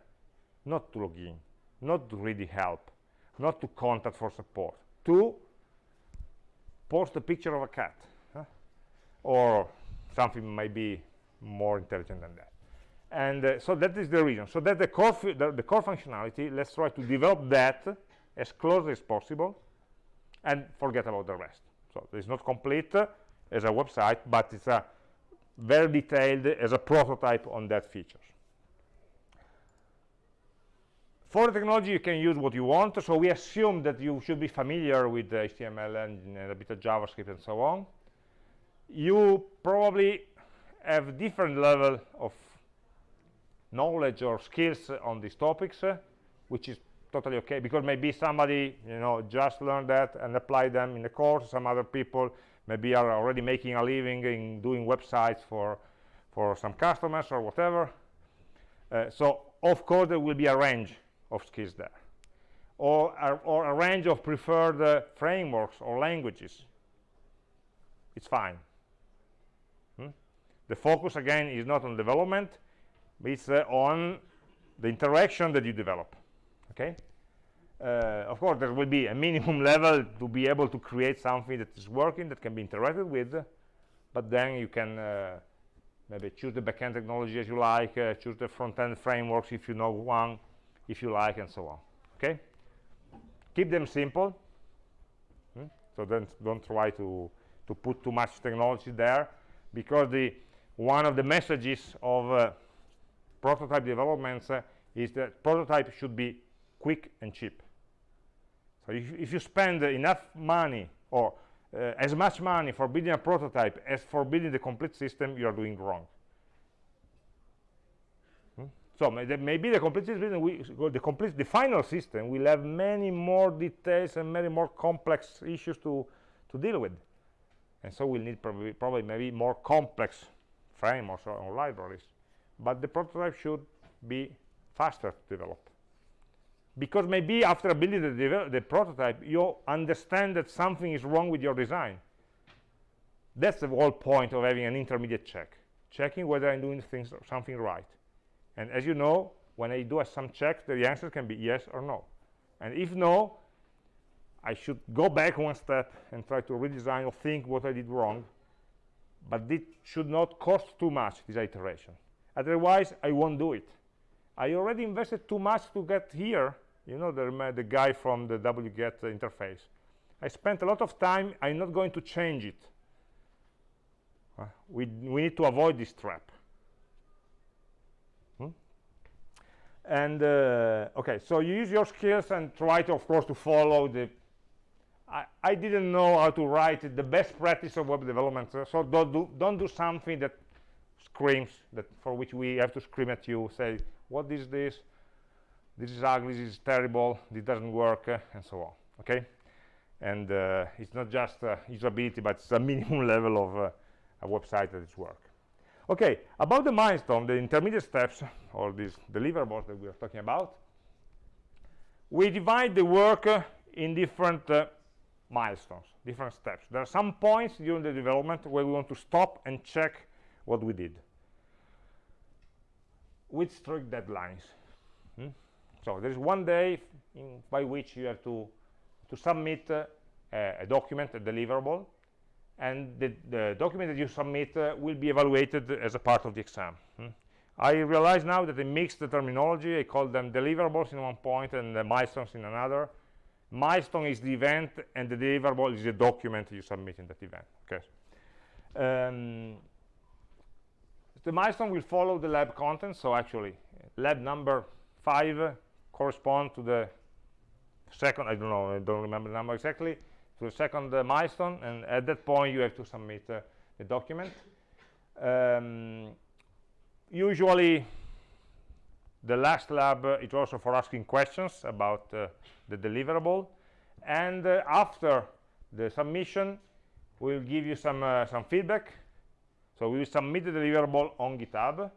Not to log in not to really help not to contact for support to post a picture of a cat huh? or something maybe more intelligent than that. And uh, so that is the reason. So that the core the, the core functionality let's try to develop that as closely as possible and forget about the rest. So it's not complete uh, as a website but it's a very detailed as a prototype on that features. For the technology you can use what you want. So we assume that you should be familiar with html and a bit of javascript and so on. You probably have different level of knowledge or skills on these topics uh, which is totally okay because maybe somebody you know just learned that and apply them in the course. Some other people maybe are already making a living in doing websites for for some customers or whatever. Uh, so of course there will be a range of skills there. Or or a range of preferred uh, frameworks or languages. It's fine. Hmm? the focus again is not on development. It's uh, on the interaction that you develop okay? Uh, of course there will be a minimum level to be able to create something that is working that can be interacted with but then you can uh, maybe choose the backend technology as you like uh, choose the front-end frameworks if you know one if you like and so on okay? Keep them simple. Hmm? so don't don't try to to put too much technology there because the one of the messages of uh, prototype developments uh, is that prototype should be quick and cheap. So if, if you spend enough money or uh, as much money for building a prototype as for building the complete system you are doing wrong. So maybe the complete system, we, the complete, the final system will have many more details and many more complex issues to to deal with, and so we'll need probably probably maybe more complex frameworks or, or libraries. But the prototype should be faster to develop because maybe after building the, the prototype you understand that something is wrong with your design. That's the whole point of having an intermediate check. Checking whether i'm doing things something right. And as you know when I do a some checks the answer can be yes or no. And if no I should go back one step and try to redesign or think what I did wrong. But it should not cost too much this iteration. Otherwise I won't do it. I already invested too much to get here you know the, the guy from the wget interface. I spent a lot of time I'm not going to change it. Uh, we, we need to avoid this trap. And uh, okay so you use your skills and try to of course to follow the I, I didn't know how to write the best practice of web development so don't do don't do something that screams that for which we have to scream at you say what is this this is ugly this is terrible this doesn't work uh, and so on okay? And uh, it's not just uh, usability but it's a minimum level of uh, a website that is work. Okay about the milestone the intermediate steps or these deliverables that we are talking about we divide the work uh, in different uh, milestones different steps. There are some points during the development where we want to stop and check what we did. With strict deadlines hmm? So there is one day in, by which you have to to submit uh, a, document a deliverable and the, the, document that you submit uh, will be evaluated as a part of the exam. Hmm? I realize now that I mixed the terminology. I call them deliverables in one point and the milestones in another. Milestone is the event, and the deliverable is the document you submit in that event. Okay. Um, the milestone will follow the lab content. So actually, lab number five correspond to the second, I don't know, I don't remember the number exactly, to the second uh, milestone, and at that point you have to submit uh, the document. Um, usually, the last lab uh, is also for asking questions about uh, the deliverable, and uh, after the submission, we'll give you some uh, some feedback. So we will submit the deliverable on GitHub,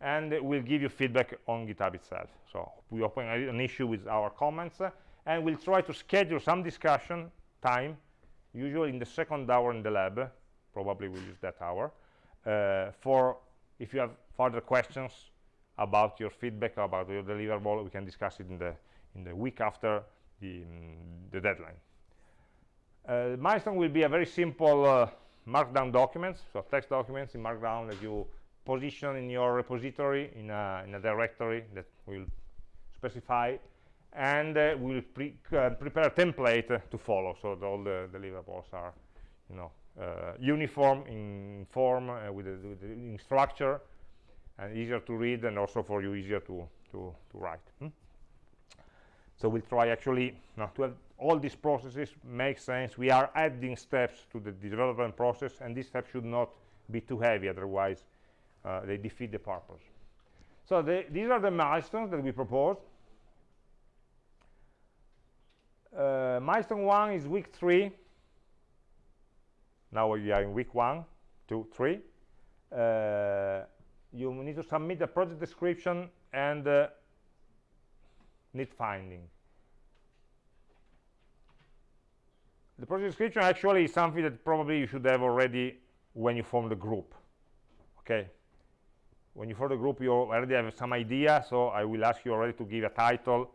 and we'll give you feedback on GitHub itself. So we open an issue with our comments, and we'll try to schedule some discussion time, usually in the second hour in the lab, probably we'll use that hour, uh, for if you have further questions about your feedback about your deliverable, we can discuss it in the in the week after the, um, the deadline. Uh, milestone will be a very simple uh, markdown documents, so text documents in markdown that you position in your repository in a, in a directory that we'll specify and uh, we'll pre uh, prepare a template to follow. So that all the deliverables are you know uh, uniform in form uh, with, the, with in structure and easier to read and also for you easier to to, to write. Hmm? so we'll try actually you to have all these processes make sense. We are adding steps to the development process and these steps should not be too heavy. Otherwise uh, they defeat the purpose. So the, these are the milestones that we propose. Uh, milestone one is week three. Now we are in week one two three. Uh, you need to submit the project description and uh, need finding. The project description actually is something that probably you should have already when you form the group. Okay when you form the group you already have some idea so i will ask you already to give a title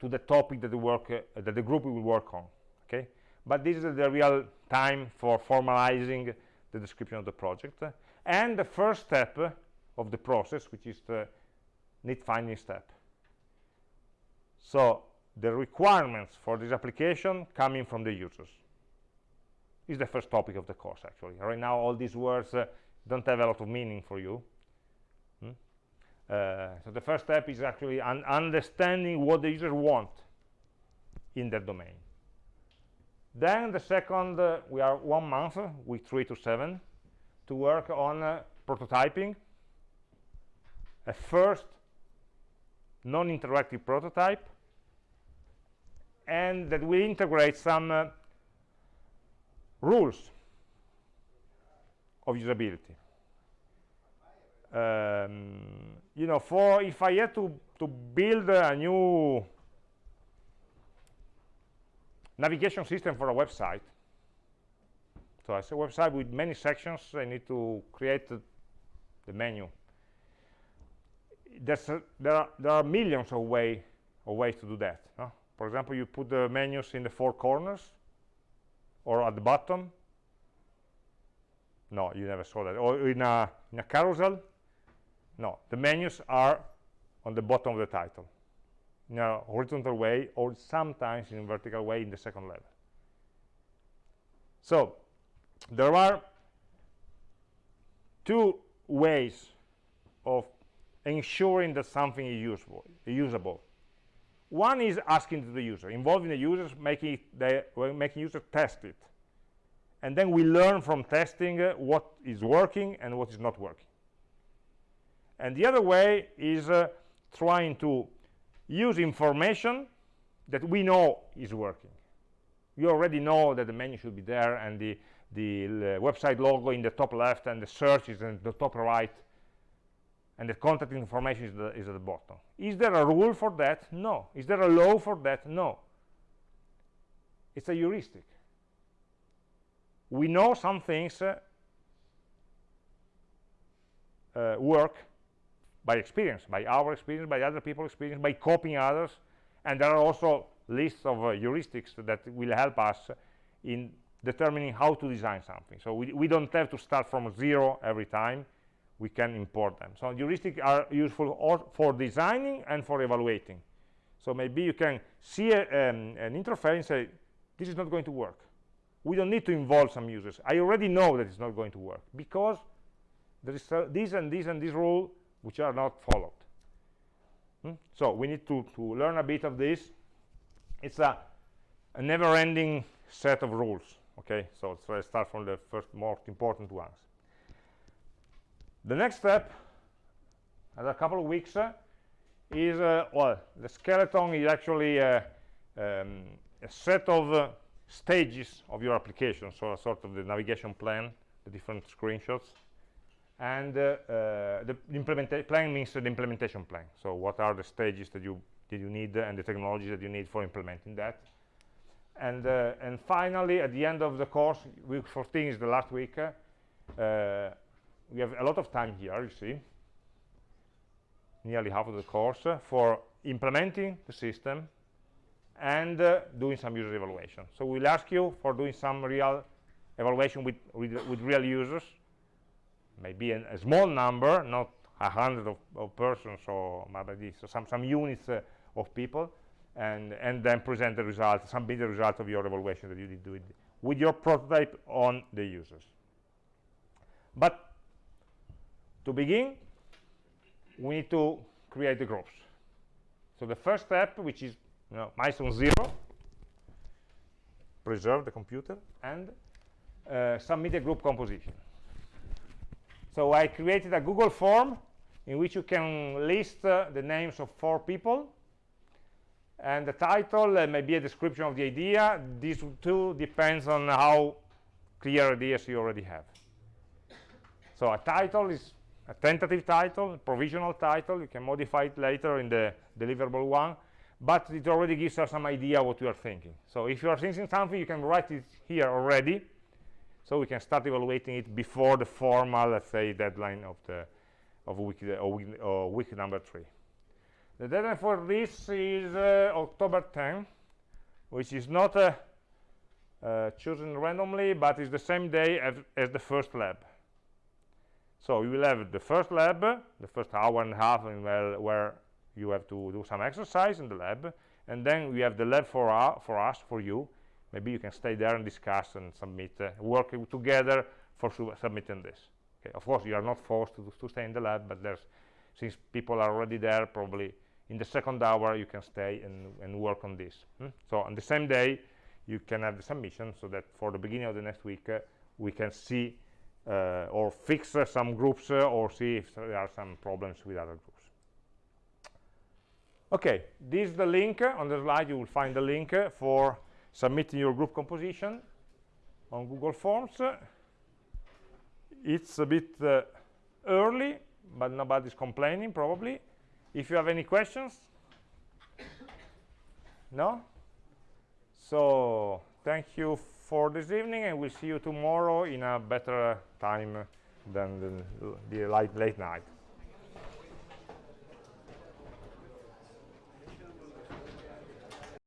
to the topic that the work uh, that the group will work on okay? But this is the real time for formalizing the description of the project. And the first step of the process which is the need finding step. So the requirements for this application coming from the users. Is the first topic of the course actually. Right now all these words uh, don't have a lot of meaning for you so the first step is actually un understanding what the users want in their domain. Then the second, uh, we are one month, week three to seven, to work on uh, prototyping. A first non-interactive prototype, and that will integrate some uh, rules of usability. Um, you know, for if I had to, to build a new navigation system for a website, so it's a website with many sections, I need to create the, the menu. A, there, are, there are millions of, way, of ways to do that. No? For example, you put the menus in the four corners or at the bottom. No, you never saw that. Or in a, in a carousel, no, the menus are on the bottom of the title in a horizontal way or sometimes in a vertical way in the second level. So there are two ways of ensuring that something is usable. usable. One is asking the user, involving the users, making, the, making users test it. And then we learn from testing uh, what is working and what is not working and the other way is uh, trying to use information that we know is working. You already know that the menu should be there and the the website logo in the top left and the search is in the top right and the contact information is, the, is at the bottom. Is there a rule for that? No. Is there a law for that? No. It's a heuristic. We know some things uh, uh, work by experience, by our experience, by other people's experience, by copying others. And there are also lists of uh, heuristics that will help us in determining how to design something. So we, we don't have to start from zero every time. We can import them. So heuristics are useful for designing and for evaluating. So maybe you can see a, um, an interface and say, this is not going to work. We don't need to involve some users. I already know that it's not going to work because there is uh, this and this and this rule which are not followed Hmm? So we need to, to learn a bit of this. It's a, a never-ending set of rules. Okay, so let's start from the first most important ones. The next step, as a couple of weeks, uh, is uh, well, the skeleton is actually uh, um, a set of uh, stages of your application, so a sort of the navigation plan, the different screenshots, and uh, uh, the implementation plan means the implementation plan. So what are the stages that you that you need and the technologies that you need for implementing that. And uh, and finally, at the end of the course, week 14 is the last week. We have a lot of time here, you see, nearly half of the course for implementing the system and uh, doing some user evaluation. So we'll ask you for doing some real evaluation with, with, with real users, maybe an, a small number, not a hundred of, of, persons or maybe so some, some units uh, of people, and, and then present the result, submit the result of your evaluation that you did with, with your prototype on the users. But to begin, we need to create the groups. So the first step, which is you know, milestone zero, preserve the computer, and uh, submit a group composition. So I created a Google form in which you can list uh, the names of four people, and the title uh, may be a description of the idea. This too depends on how clear ideas you already have. So a title is a tentative title, provisional title. You can modify it later in the deliverable one, but it already gives us some idea what you are thinking. So if you are thinking something, you can write it here already, so we can start evaluating it before the formal, let's say, deadline of the of week, uh, week, uh, week number three. The deadline for this is uh, October 10, which is not uh, uh, chosen randomly, but is the same day as, as the first lab. So you will have the first lab, the first hour and a half where, where you have to do some exercise in the lab, and then we have the lab for, uh, for us, for you. Maybe you can stay there and discuss and submit, uh, work together for su submitting this. Okay. Of course, you are not forced to, to stay in the lab, but there's, since people are already there, probably in the second hour you can stay and, and work on this. Hmm? So on the same day, you can have the submission so that for the beginning of the next week, uh, we can see uh, or fix uh, some groups uh, or see if there are some problems with other groups. Okay, this is the link. On the slide you will find the link for submitting your group composition on Google Forms. It's a bit uh, early, but nobody's complaining probably. If you have any questions? No? So, thank you for this evening and we'll see you tomorrow in a better time than the, the late, late night.